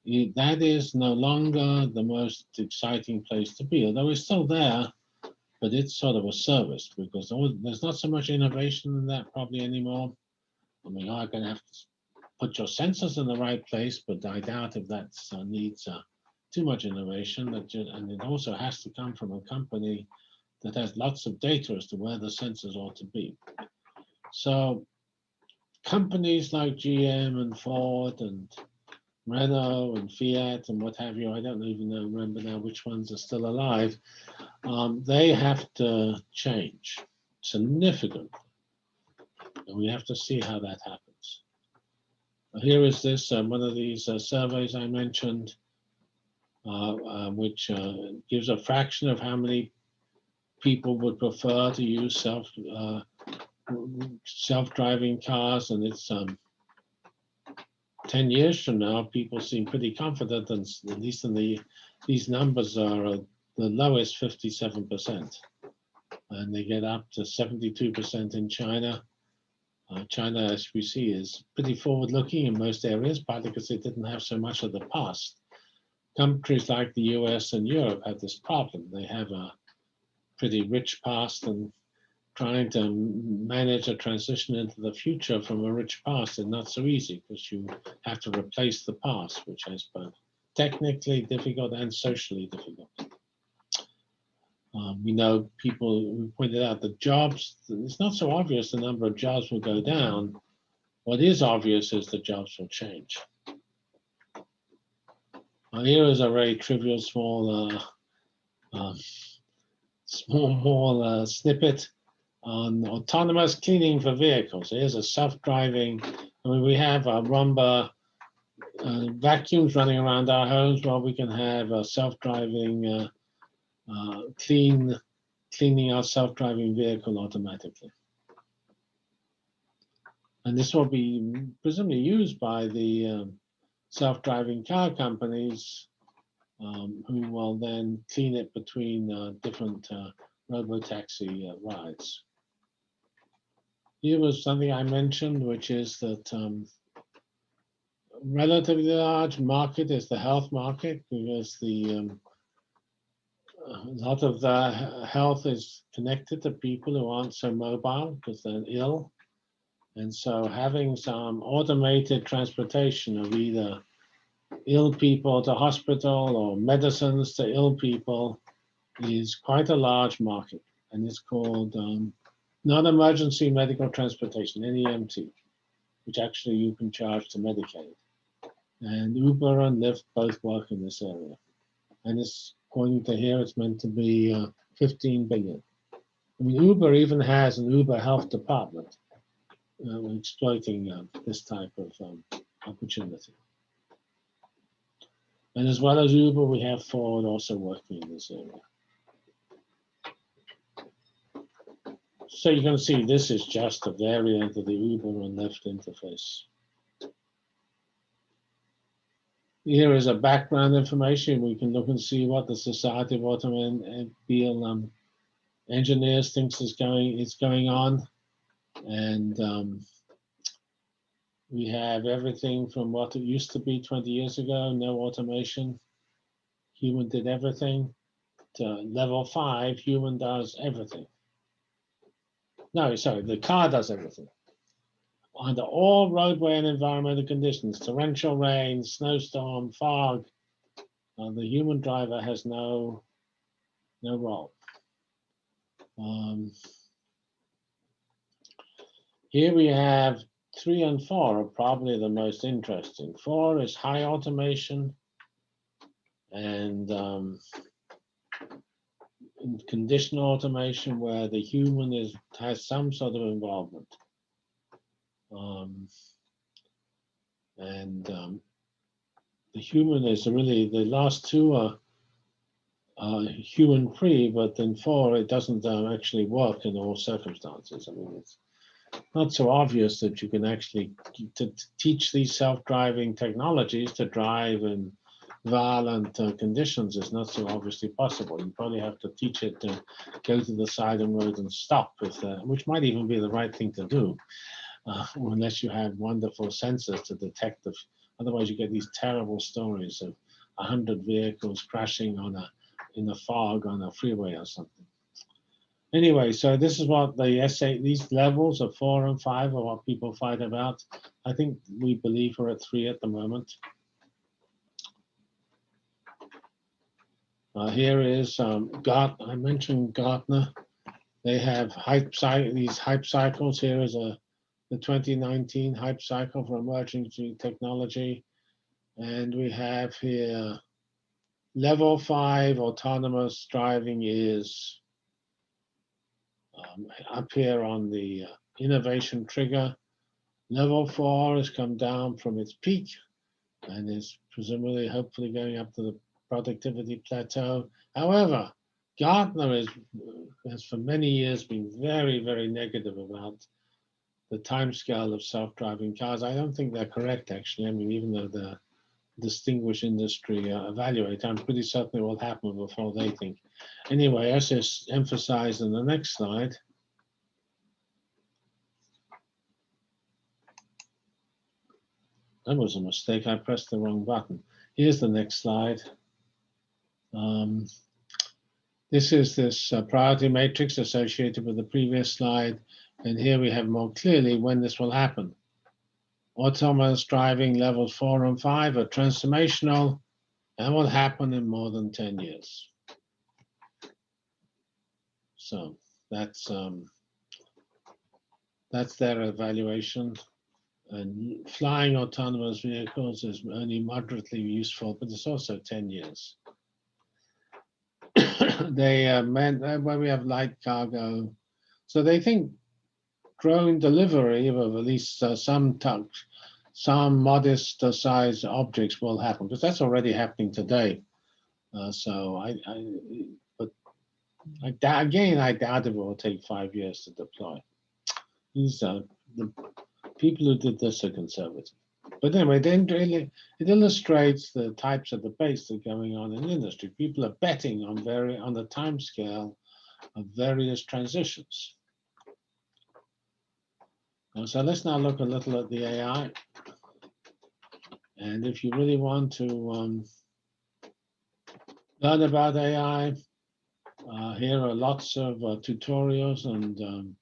S1: It, that is no longer the most exciting place to be, although it's still there, but it's sort of a service because there's not so much innovation in that probably anymore. I mean, I'm going to have to put your sensors in the right place, but I doubt if that uh, needs uh, too much innovation. That just, and it also has to come from a company that has lots of data as to where the sensors ought to be. So companies like GM and Ford and Renault and Fiat and what have you, I don't even know, remember now which ones are still alive, um, they have to change significantly. And we have to see how that happens. Here is this, um, one of these uh, surveys I mentioned, uh, uh, which gives a fraction of how many people would prefer to use self uh, self-driving cars, and it's um, 10 years from now, people seem pretty confident, and at least in the these numbers are uh, the lowest 57%, and they get up to 72% in China, uh, China, as we see, is pretty forward-looking in most areas, partly because they didn't have so much of the past. Countries like the US and Europe have this problem. They have a pretty rich past and trying to manage a transition into the future from a rich past is not so easy because you have to replace the past, which is both technically difficult and socially difficult. Um, we know people, pointed out the jobs, it's not so obvious the number of jobs will go down. What is obvious is the jobs will change. Uh, here is a very trivial small, uh, uh, small, small uh, snippet on autonomous cleaning for vehicles. Here's a self-driving, I mean, we have a Roomba uh, vacuums running around our homes. Well, we can have a self-driving uh, uh, clean, cleaning our self-driving vehicle automatically. And this will be presumably used by the um, self-driving car companies um, who will then clean it between uh, different uh, robo-taxi uh, rides. Here was something I mentioned, which is that um, relatively large market is the health market because the um, a lot of the health is connected to people who aren't so mobile because they're ill. And so having some automated transportation of either ill people to hospital or medicines to ill people is quite a large market. and it's called um, non-emergency medical transportation (NEMT), which actually you can charge to Medicaid. And Uber and Lyft both work in this area, and it's according to here, it's meant to be uh, 15 billion. I mean, Uber even has an Uber health department uh, exploiting uh, this type of um, opportunity. And as well as Uber, we have Ford also working in this area. So you can see this is just a variant of the Uber and Lyft interface. Here is a background information. We can look and see what the Society of Automobile um, Engineers thinks is going is going on, and um, we have everything from what it used to be 20 years ago, no automation, human did everything, to level five, human does everything. No, sorry, the car does everything. Under all roadway and environmental conditions, torrential rain, snowstorm, fog, uh, the human driver has no, no role. Um, here we have three and four are probably the most interesting. Four is high automation and um, conditional automation where the human is has some sort of involvement. Um, and um, the human is really the last two are uh, human free, but then four it doesn't um, actually work in all circumstances. I mean, it's not so obvious that you can actually to teach these self-driving technologies to drive in violent uh, conditions is not so obviously possible. You probably have to teach it to go to the side of the road and stop, uh, which might even be the right thing to do, uh, unless you have wonderful sensors to detect. If, otherwise, you get these terrible stories of hundred vehicles crashing on a in the fog on a freeway or something. Anyway, so this is what the SAE, these levels of four and five are what people fight about. I think we believe we're at three at the moment. Uh, here is um, Gart, I mentioned Gartner. They have hype these hype cycles. Here is a the 2019 hype cycle for emerging technology. And we have here level five autonomous driving is um, up here on the uh, innovation trigger. Level four has come down from its peak and is presumably hopefully going up to the productivity plateau. However, Gartner is, has for many years been very, very negative about the timescale of self-driving cars. I don't think they're correct, actually. I mean, even though the distinguished industry uh, evaluate, I'm pretty certain it will happen before they think. Anyway, as is emphasized in the next slide, that was a mistake. I pressed the wrong button. Here's the next slide. Um, this is this uh, priority matrix associated with the previous slide. And here we have more clearly when this will happen. Autonomous driving levels four and five are transformational and will happen in more than 10 years. So that's um, that's their evaluation. And flying autonomous vehicles is only moderately useful, but it's also 10 years. they uh, meant uh, when we have light cargo. So they think drone delivery of at least uh, some touch, some modest uh, size objects will happen because that's already happening today. Uh, so I, I, but I, again, I doubt it will take five years to deploy. These are the people who did this are conservative. But anyway, then really it illustrates the types of debates that are going on in industry. People are betting on very on the time scale of various transitions. Uh, so let's now look a little at the AI. And if you really want to um, learn about AI, uh, here are lots of uh, tutorials and um,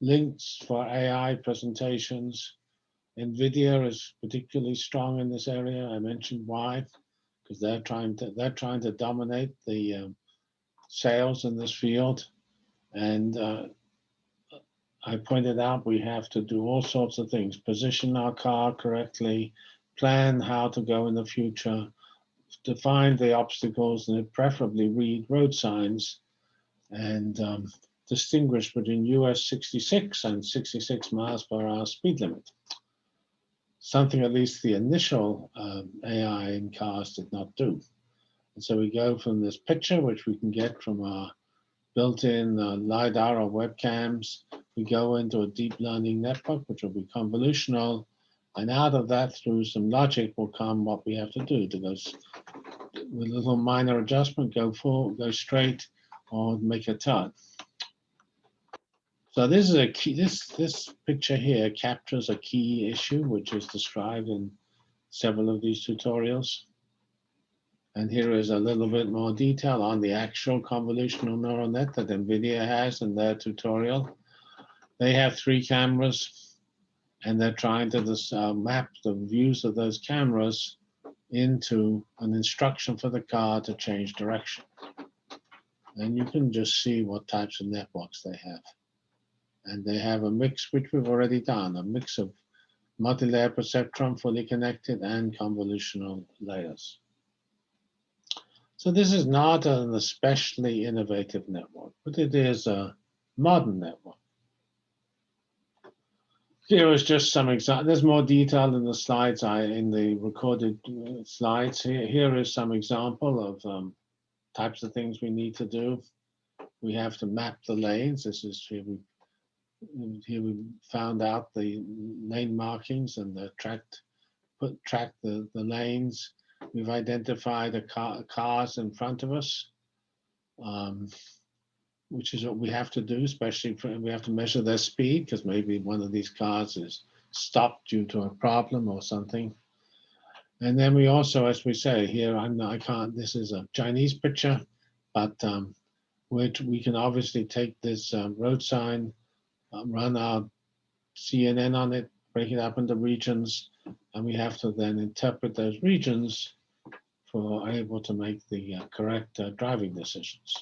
S1: links for AI presentations. NVIDIA is particularly strong in this area. I mentioned why, because they're trying to they're trying to dominate the um, sales in this field. And uh, I pointed out we have to do all sorts of things, position our car correctly, plan how to go in the future, define the obstacles, and preferably read road signs and um, distinguish between US 66 and 66 miles per hour speed limit. Something at least the initial um, AI in cars did not do. And so we go from this picture, which we can get from our built-in uh, LiDAR or webcams. We go into a deep learning network, which will be convolutional. And out of that, through some logic, will come what we have to do to go with a little minor adjustment, go full, go straight, or make a turn. So this is a key, this, this picture here captures a key issue, which is described in several of these tutorials. And here is a little bit more detail on the actual convolutional neural net that NVIDIA has in their tutorial. They have three cameras and they're trying to just, uh, map the views of those cameras into an instruction for the car to change direction. And you can just see what types of networks they have. And they have a mix, which we've already done, a mix of multi-layer perceptron, fully connected, and convolutional layers. So this is not an especially innovative network, but it is a modern network. Here is just some example. There's more detail in the slides, I in the recorded uh, slides. Here, here is some example of um, types of things we need to do. We have to map the lanes. This is here we here we found out the lane markings and the tracked put track the the lanes. We've identified the car, cars in front of us. Um, which is what we have to do, especially for, we have to measure their speed because maybe one of these cars is stopped due to a problem or something. And then we also, as we say here, I'm, I can't, this is a Chinese picture, but um, which we can obviously take this um, road sign, run our CNN on it, break it up into regions, and we have to then interpret those regions for able to make the uh, correct uh, driving decisions.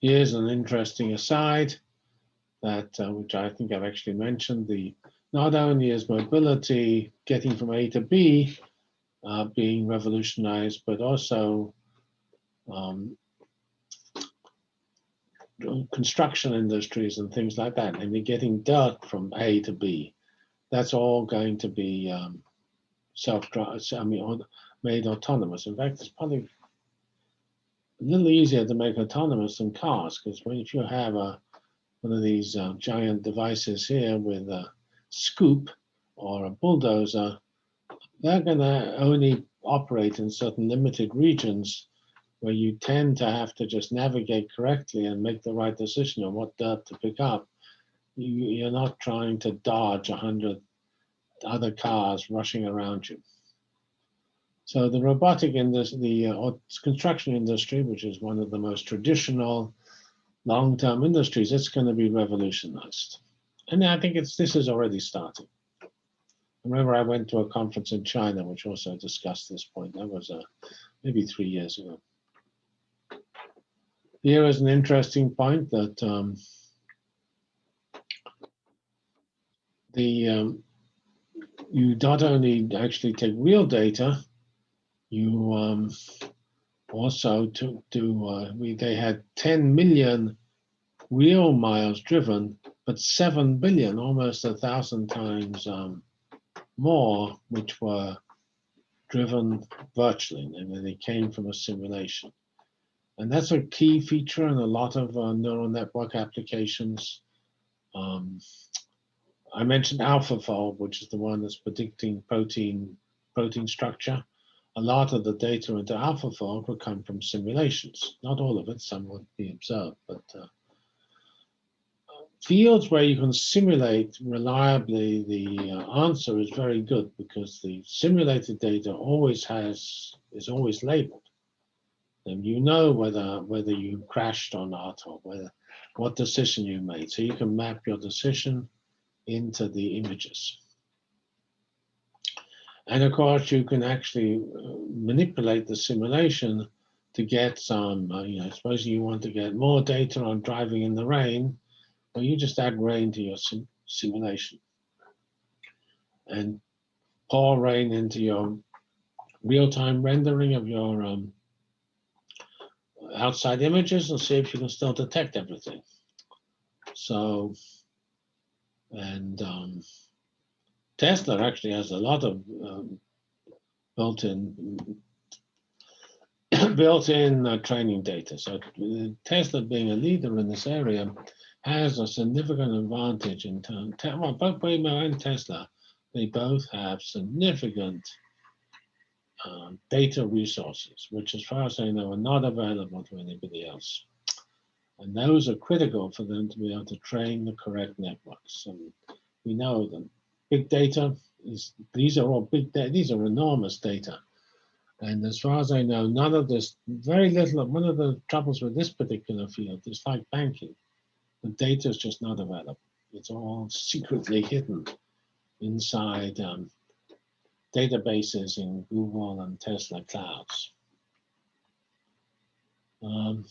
S1: Here's an interesting aside that, uh, which I think I've actually mentioned, the not only is mobility getting from A to B uh, being revolutionized, but also um, construction industries and things like that, and you're getting dirt from A to B. That's all going to be um, self-drive, I mean, made autonomous. In fact, it's probably a little easier to make autonomous than cars because if you have a one of these uh, giant devices here with a scoop or a bulldozer, they're going to only operate in certain limited regions where you tend to have to just navigate correctly and make the right decision on what dirt to pick up. You, you're not trying to dodge a hundred other cars rushing around you. So the robotic industry, the uh, construction industry, which is one of the most traditional long-term industries, it's going to be revolutionized. And I think it's this is already starting. Remember I went to a conference in China, which also discussed this point. That was uh, maybe three years ago. Here is an interesting point that um, the um, you not only actually take real data, you um, also to do uh, we they had 10 million real miles driven, but 7 billion, almost a thousand times um, more, which were driven virtually, and they came from a simulation. And that's a key feature in a lot of uh, neural network applications. Um, I mentioned AlphaFold, which is the one that's predicting protein protein structure a lot of the data into AlphaFold will come from simulations. Not all of it, some would be observed, but uh, fields where you can simulate reliably the uh, answer is very good because the simulated data always has is always labeled. And you know whether whether you crashed or not or whether what decision you made. So you can map your decision into the images. And of course, you can actually uh, manipulate the simulation to get some, uh, you know, suppose you want to get more data on driving in the rain, well, you just add rain to your sim simulation and pour rain into your real-time rendering of your um, outside images and see if you can still detect everything. So, and um, Tesla actually has a lot of um, built-in built-in uh, training data. So Tesla, being a leader in this area, has a significant advantage in terms. Well, both Waymo and Tesla, they both have significant uh, data resources, which, as far as I know, are not available to anybody else. And those are critical for them to be able to train the correct networks. And we know that big data is, these are all big data, these are enormous data. And as far as I know, none of this, very little of one of the troubles with this particular field is like banking. The data is just not available. It's all secretly hidden inside um, databases in Google and Tesla clouds. Um,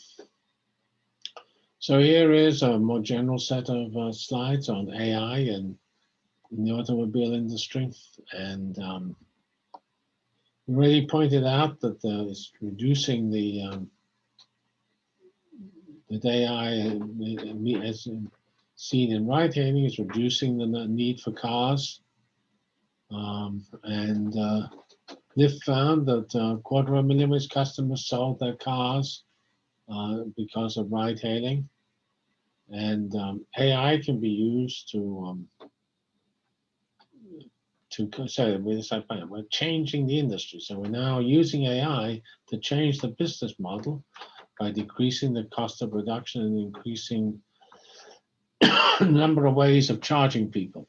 S1: so here is a more general set of uh, slides on AI and in the automobile industry. And um, we already pointed out that uh, it's reducing the um, that AI, uh, as seen in ride hailing, is reducing the need for cars. Um, and uh, Lyft found that uh, quarter of a million of customers sold their cars uh, because of ride hailing. And um, AI can be used to um, to so we're changing the industry. So we're now using AI to change the business model by decreasing the cost of production and increasing number of ways of charging people.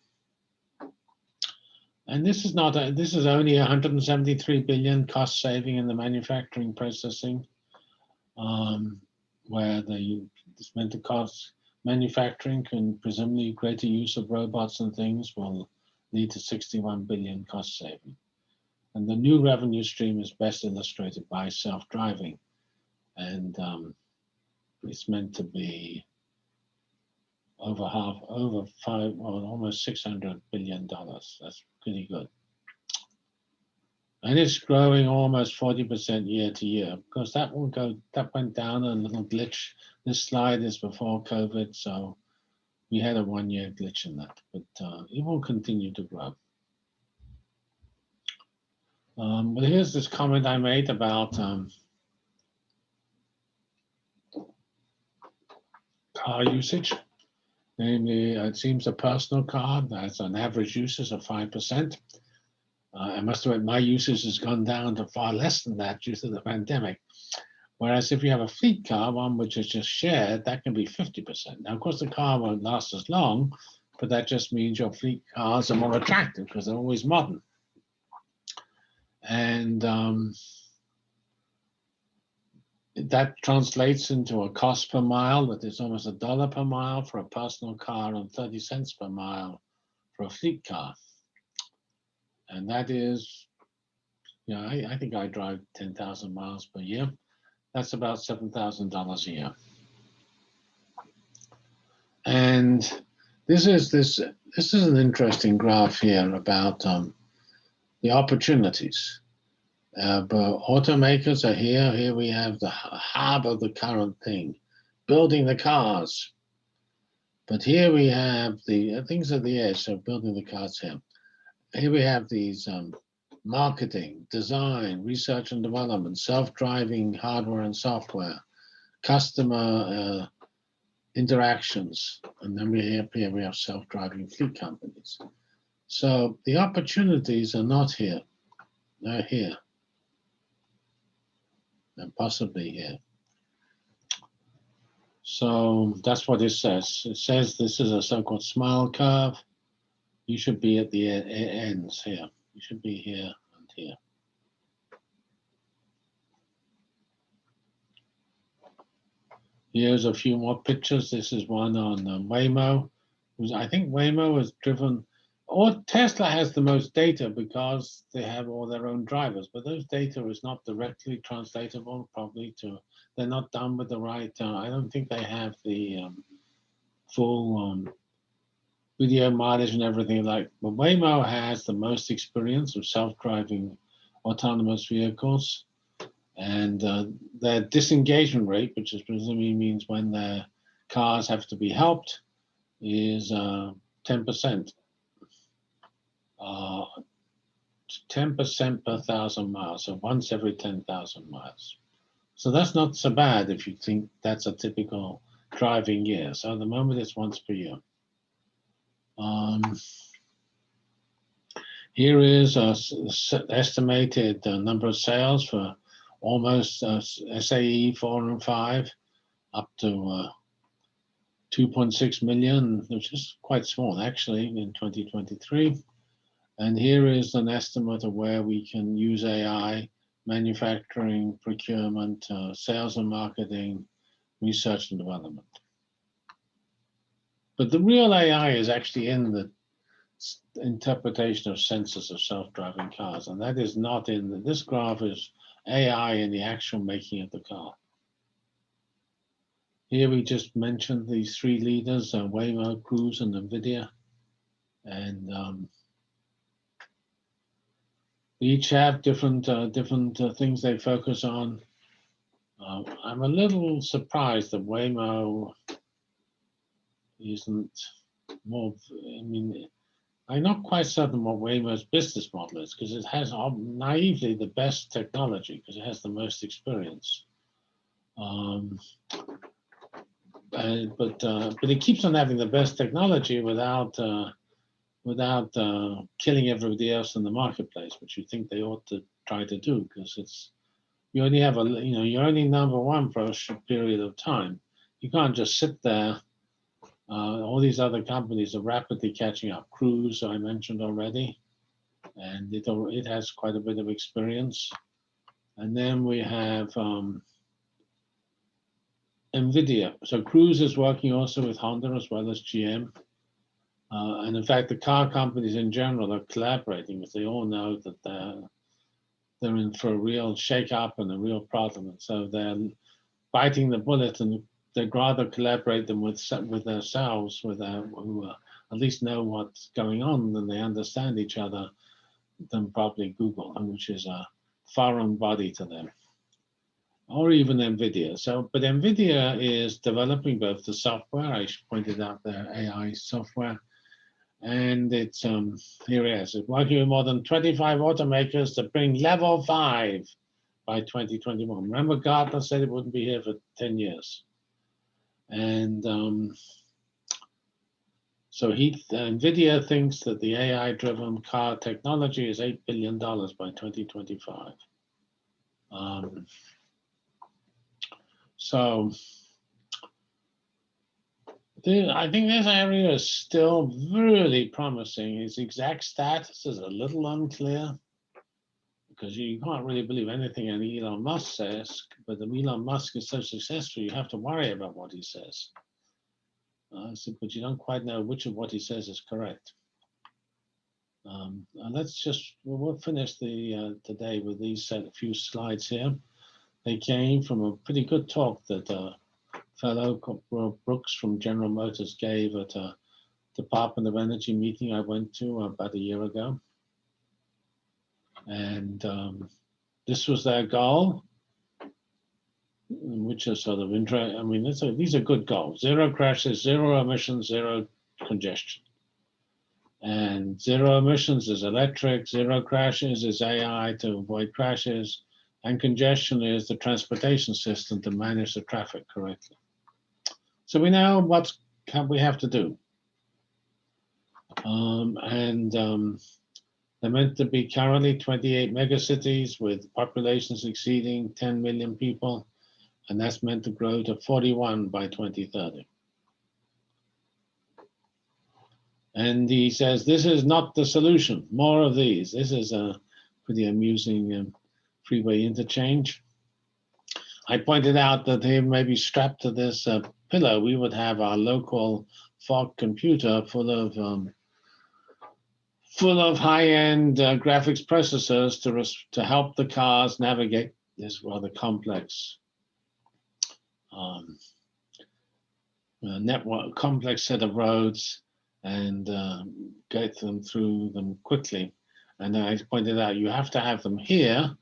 S1: And this is not, a, this is only 173 billion cost saving in the manufacturing processing, um, where the meant to cost manufacturing can presumably greater use of robots and things will lead to 61 billion cost saving. And the new revenue stream is best illustrated by self-driving. And um, it's meant to be over half, over five, well, almost 600 billion dollars. That's pretty good. And it's growing almost 40% year to year because that will go, that went down a little glitch. This slide is before COVID, so we had a one year glitch in that, but uh, it will continue to grow. Um, but here's this comment I made about um, car usage. Namely, it seems a personal car that's an average usage of 5%. Uh, I must admit, my usage has gone down to far less than that due to the pandemic. Whereas if you have a fleet car, one which is just shared, that can be 50%. Now, of course, the car won't last as long, but that just means your fleet cars are more attractive because they're always modern. And um, that translates into a cost per mile that is almost a dollar per mile for a personal car and 30 cents per mile for a fleet car. And that is, you know, I, I think I drive 10,000 miles per year. That's about $7,000 a year. And this is this this is an interesting graph here about um, the opportunities. Uh, but automakers are here. Here we have the hub of the current thing, building the cars. But here we have the uh, things at the edge, so building the cars here. Here we have these um, marketing, design, research and development, self-driving hardware and software, customer uh, interactions, and then we have here we have self-driving fleet companies. So the opportunities are not here, they're here and possibly here. So that's what it says. It says this is a so-called smile curve. You should be at the ends here. You should be here and here. Here's a few more pictures. This is one on um, Waymo. I think Waymo has driven or Tesla has the most data because they have all their own drivers, but those data is not directly translatable probably to, they're not done with the right, uh, I don't think they have the um, full um, video mileage and everything like, but Waymo has the most experience of self-driving autonomous vehicles and uh, their disengagement rate, which is presumably means when their cars have to be helped, is uh, 10%. Uh, 10% per thousand miles, so once every 10,000 miles. So that's not so bad if you think that's a typical driving year. So at the moment it's once per year. Um, here is a estimated uh, number of sales for almost uh, SAE 4 and 5 up to uh, 2.6 million, which is quite small actually in 2023. And here is an estimate of where we can use AI, manufacturing, procurement, uh, sales and marketing, research and development. But the real AI is actually in the interpretation of sensors of self-driving cars, and that is not in the, this graph is AI in the actual making of the car. Here we just mentioned these three leaders, uh, Waymo, Cruise, and NVIDIA. And um, each have different uh, different uh, things they focus on. Uh, I'm a little surprised that Waymo isn't more, I mean, I'm not quite certain what Waymo's business model is because it has naively the best technology because it has the most experience. Um, uh, but uh, but it keeps on having the best technology without uh, without uh, killing everybody else in the marketplace, which you think they ought to try to do, because it's you only have a you know you're only number one for a short period of time. You can't just sit there. Uh, all these other companies are rapidly catching up. Cruise, I mentioned already, and it it has quite a bit of experience. And then we have um, NVIDIA. So Cruise is working also with Honda as well as GM. Uh, and in fact, the car companies in general are collaborating because they all know that they're, they're in for a real shake-up and a real problem. And so they're biting the bullet and they'd rather collaborate them with with themselves, with their, who uh, at least know what's going on and they understand each other than probably Google, which is a foreign body to them or even NVIDIA. So, but NVIDIA is developing both the software, I pointed out their AI software, and it's um, here it is. It's working with more than 25 automakers to bring level five by 2021. Remember Gartner said it wouldn't be here for 10 years. And um, so he, NVIDIA thinks that the AI-driven car technology is $8 billion by 2025. Um, so I think this area is still really promising. Its exact status is a little unclear because you can't really believe anything an Elon Musk says, but the Elon Musk is so successful, you have to worry about what he says. Uh, so, but you don't quite know which of what he says is correct. Um, and let's just, we'll finish the uh, today with these few slides here. They came from a pretty good talk that uh, fellow Brooks from General Motors gave at a Department of Energy meeting I went to about a year ago. And um, this was their goal, which is sort of interesting. I mean, a, these are good goals. Zero crashes, zero emissions, zero congestion. And zero emissions is electric, zero crashes is AI to avoid crashes, and congestion is the transportation system to manage the traffic correctly. So we know what can we have to do. Um, and um, they're meant to be currently 28 megacities with populations exceeding 10 million people, and that's meant to grow to 41 by 2030. And he says, this is not the solution, more of these. This is a pretty amusing um, freeway interchange. I pointed out that they may be strapped to this uh, pillow, we would have our local fog computer full of um, full of high-end uh, graphics processors to, to help the cars navigate this rather complex um, uh, network, complex set of roads and uh, get them through them quickly. And I pointed out, you have to have them here.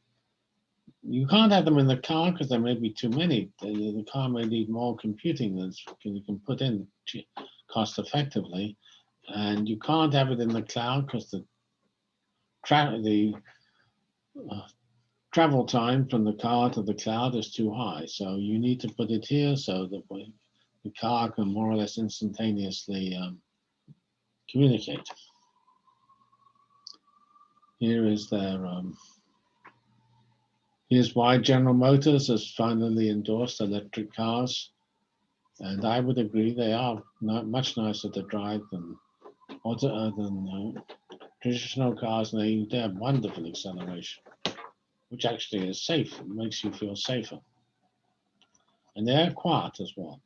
S1: You can't have them in the car because there may be too many. The, the car may need more computing than you can put in cost effectively. And you can't have it in the cloud because the tra- the uh, travel time from the car to the cloud is too high. So you need to put it here so that we- the car can more or less instantaneously um, communicate. Here is their, um, here's why General Motors has finally endorsed electric cars. And I would agree they are much nicer to drive than auto, uh, than uh, traditional cars. And they, they have wonderful acceleration, which actually is safe. It makes you feel safer. And they're quiet as well.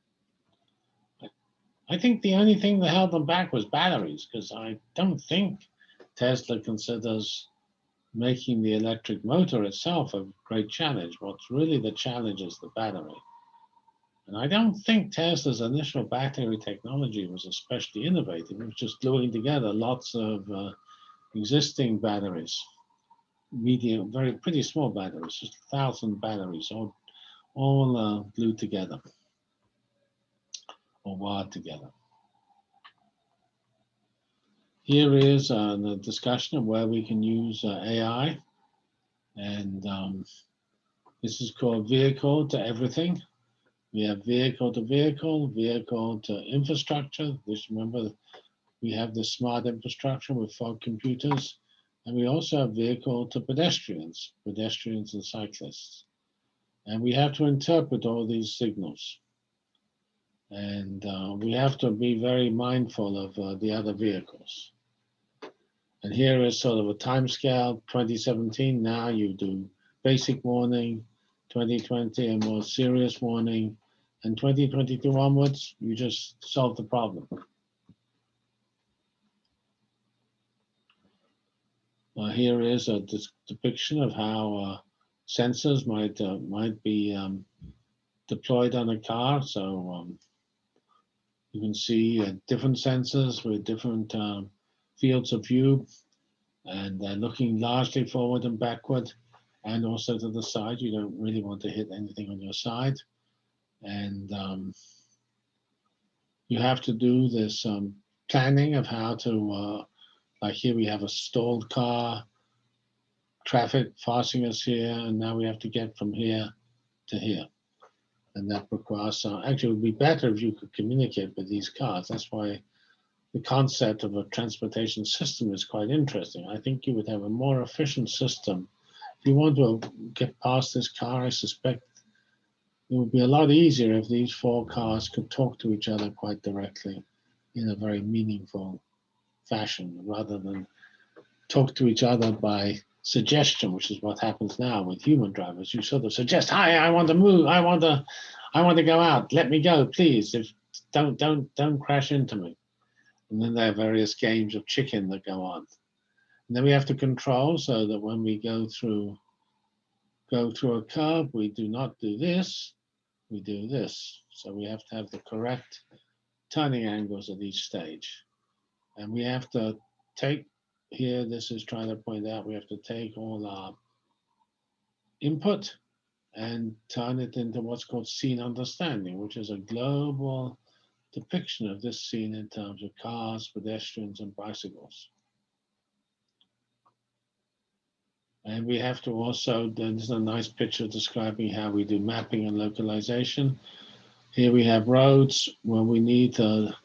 S1: I think the only thing that held them back was batteries, because I don't think Tesla considers making the electric motor itself a great challenge. What's really the challenge is the battery. And I don't think Tesla's initial battery technology was especially innovative. It was just gluing together lots of uh, existing batteries, medium, very pretty small batteries, just a thousand batteries, all, all uh, glued together or wired together. Here is uh, the discussion of where we can use uh, AI. And um, this is called vehicle to everything. We have vehicle to vehicle, vehicle to infrastructure. This remember, we have the smart infrastructure with fog computers. And we also have vehicle to pedestrians, pedestrians and cyclists. And we have to interpret all these signals. And uh, we have to be very mindful of uh, the other vehicles. And here is sort of a time scale 2017. Now you do basic warning, 2020, a more serious warning, and 2022 onwards, you just solve the problem. Here is a depiction of how uh, sensors might uh, might be um, deployed on a car. So um, you can see uh, different sensors with different um, fields of view, and they're looking largely forward and backward, and also to the side. You don't really want to hit anything on your side, and um, you have to do this um, planning of how to. Uh, like here, we have a stalled car, traffic passing us here, and now we have to get from here to here and that requires uh, actually it would be better if you could communicate with these cars. That's why the concept of a transportation system is quite interesting. I think you would have a more efficient system. If you want to get past this car, I suspect it would be a lot easier if these four cars could talk to each other quite directly in a very meaningful fashion rather than talk to each other by suggestion, which is what happens now with human drivers. You sort of suggest, "Hi, I want to move. I want to, I want to go out. Let me go, please. If don't don't don't crash into me." And then there are various games of chicken that go on. And then we have to control so that when we go through go through a curve, we do not do this. We do this. So we have to have the correct turning angles at each stage, and we have to take here, this is trying to point out we have to take all our input and turn it into what's called scene understanding, which is a global depiction of this scene in terms of cars, pedestrians, and bicycles. And we have to also, there's a nice picture describing how we do mapping and localization. Here we have roads where we need to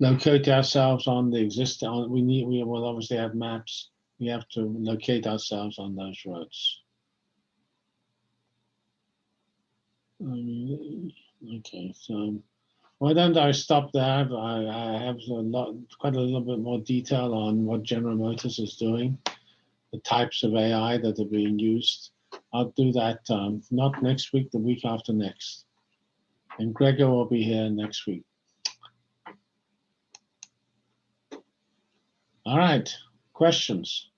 S1: locate ourselves on the existing, on- we need, we will obviously have maps. We have to locate ourselves on those roads. Um, Okay, so why don't I stop there? I, I have a lot, quite a little bit more detail on what General Motors is doing, the types of AI that are being used. I'll do that, um, not next week, the week after next. And Gregor will be here next week. All right, Questions?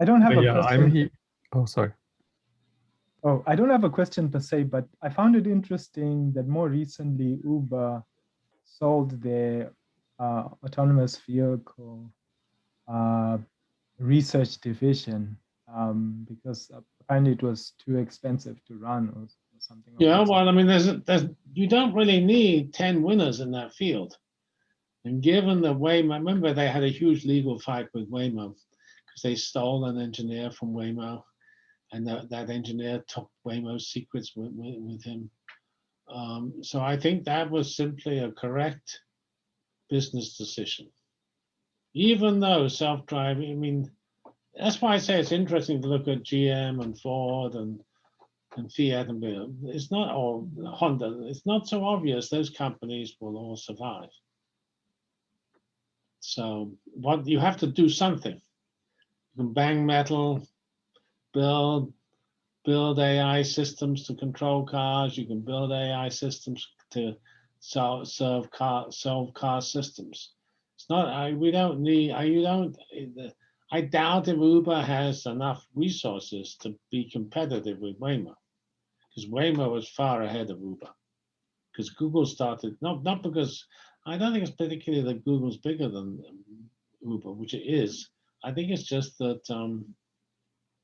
S3: I don't have a
S4: Yeah,
S3: question.
S4: I'm here. Oh, sorry.
S3: Oh, I don't have a question per se, but I found it interesting that more recently Uber sold their uh, autonomous vehicle uh, research division um, because apparently it was too expensive to run or, or something.
S1: Yeah,
S3: that sort.
S1: well, I mean, there's, there's, you don't really need ten winners in that field. And given the Waymo, remember they had a huge legal fight with Waymo because they stole an engineer from Waymo. And that, that engineer took Waymo's secrets with, with, with him. Um, so I think that was simply a correct business decision. Even though self-driving, I mean, that's why I say it's interesting to look at GM and Ford and and Fiat and BMW. It's not or Honda. It's not so obvious those companies will all survive. So what you have to do something. You can bang metal, build build AI systems to control cars. You can build AI systems to solve car solve car systems. It's not. I we don't need. I you don't. I doubt if Uber has enough resources to be competitive with Waymo, because Waymo was far ahead of Uber. Because Google started not not because I don't think it's particularly that Google's bigger than Uber, which it is. I think it's just that um,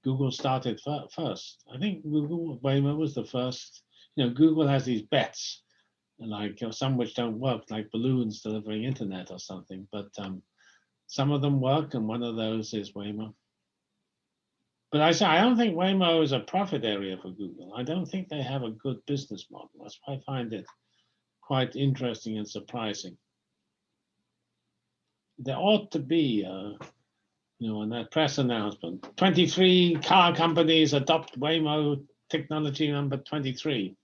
S1: Google started fir- first. I think Google Waymo was the first. You know, Google has these bets, like you know, some which don't work, like balloons delivering internet or something. But um, some of them work, and one of those is Waymo. But I say I don't think Waymo is a profit area for Google. I don't think they have a good business model. That's why I find it quite interesting and surprising. There ought to be, uh, you know, in that press announcement, 23 car companies adopt Waymo technology number 23.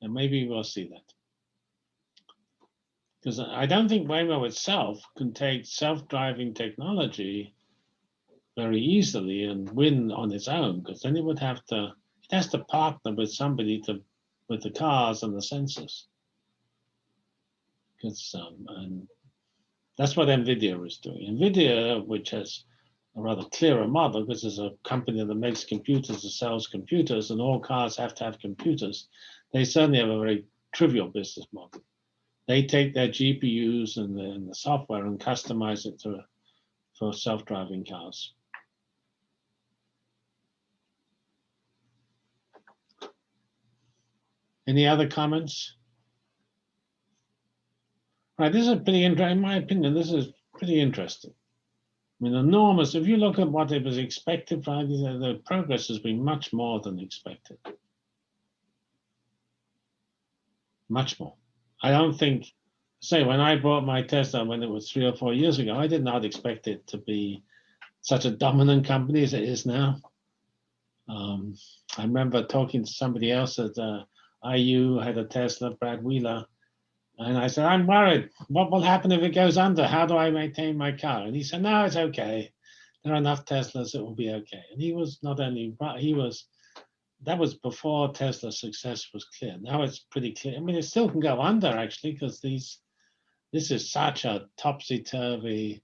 S1: And maybe we'll see that. Because I don't think Waymo itself can take self-driving technology very easily and win on its own, because then it would have to, it has to partner with somebody to, with the cars and the sensors. Because, um, and that's what NVIDIA is doing. NVIDIA, which has a rather clearer model, because it's a company that makes computers, that sells computers, and all cars have to have computers, they certainly have a very trivial business model they take their GPUs and the, and the software and customize it to for self-driving cars. Any other comments? Right, this is pretty interesting. In my opinion, this is pretty interesting. I mean, enormous. If you look at what it was expected, right, the the progress has been much more than expected. Much more. I don't think, say, when I bought my Tesla when it was three or four years ago, I did not expect it to be such a dominant company as it is now. Um, I remember talking to somebody else at uh, IU, had a Tesla, Brad Wheeler, and I said, I'm worried. What will happen if it goes under? How do I maintain my car? And he said, No, it's okay. There are enough Teslas, it will be okay. And he was not only, he was that was before Tesla's success was clear. Now it's pretty clear. I mean, it still can go under actually, because these this is such a topsy-turvy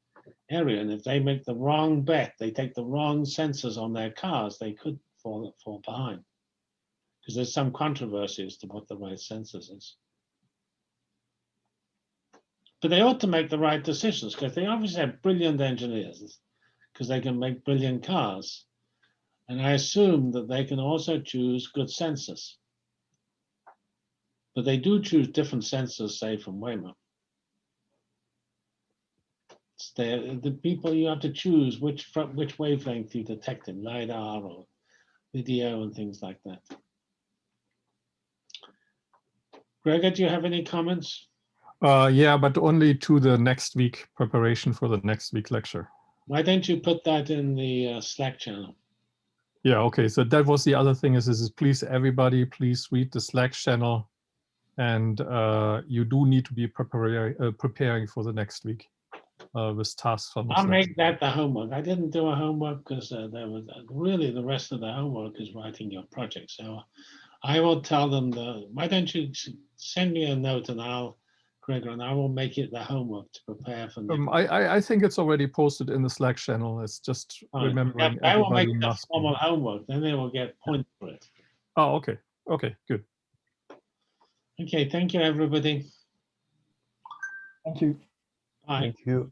S1: area. And if they make the wrong bet, they take the wrong sensors on their cars, they could fall fall behind. Because there's some controversy as to what the right sensors is. But they ought to make the right decisions because they obviously have brilliant engineers because they can make brilliant cars. And I assume that they can also choose good sensors. But they do choose different sensors, say, from Waymo. The, the people you have to choose which which wavelength you detect in LiDAR or video and things like that. Gregor, do you have any comments?
S4: Uh, yeah, but only to the next week preparation for the next week lecture.
S1: Why don't you put that in the uh, Slack channel?
S4: Yeah, okay. So that was the other thing is, is please everybody, please read the Slack channel. And uh, you do need to be preparing, uh, preparing for the next week uh, with tasks from the
S1: I'll make that the homework. I didn't do a homework because uh, there was really the rest of the homework is writing your project. So I will tell them the, why don't you send me a note and I'll, Gregor, and I will make it the homework to prepare for.
S4: Um, I, I, I think it's already posted in the Slack channel. It's just
S1: Fine. Yeah,
S4: remembering
S1: I will make
S4: everybody
S1: it the
S4: must. be-
S1: formal homework, then they will get points for it.
S4: Oh, okay. Okay, good.
S1: Okay, thank you, everybody.
S3: Thank you.
S1: Bye.
S5: Thank you.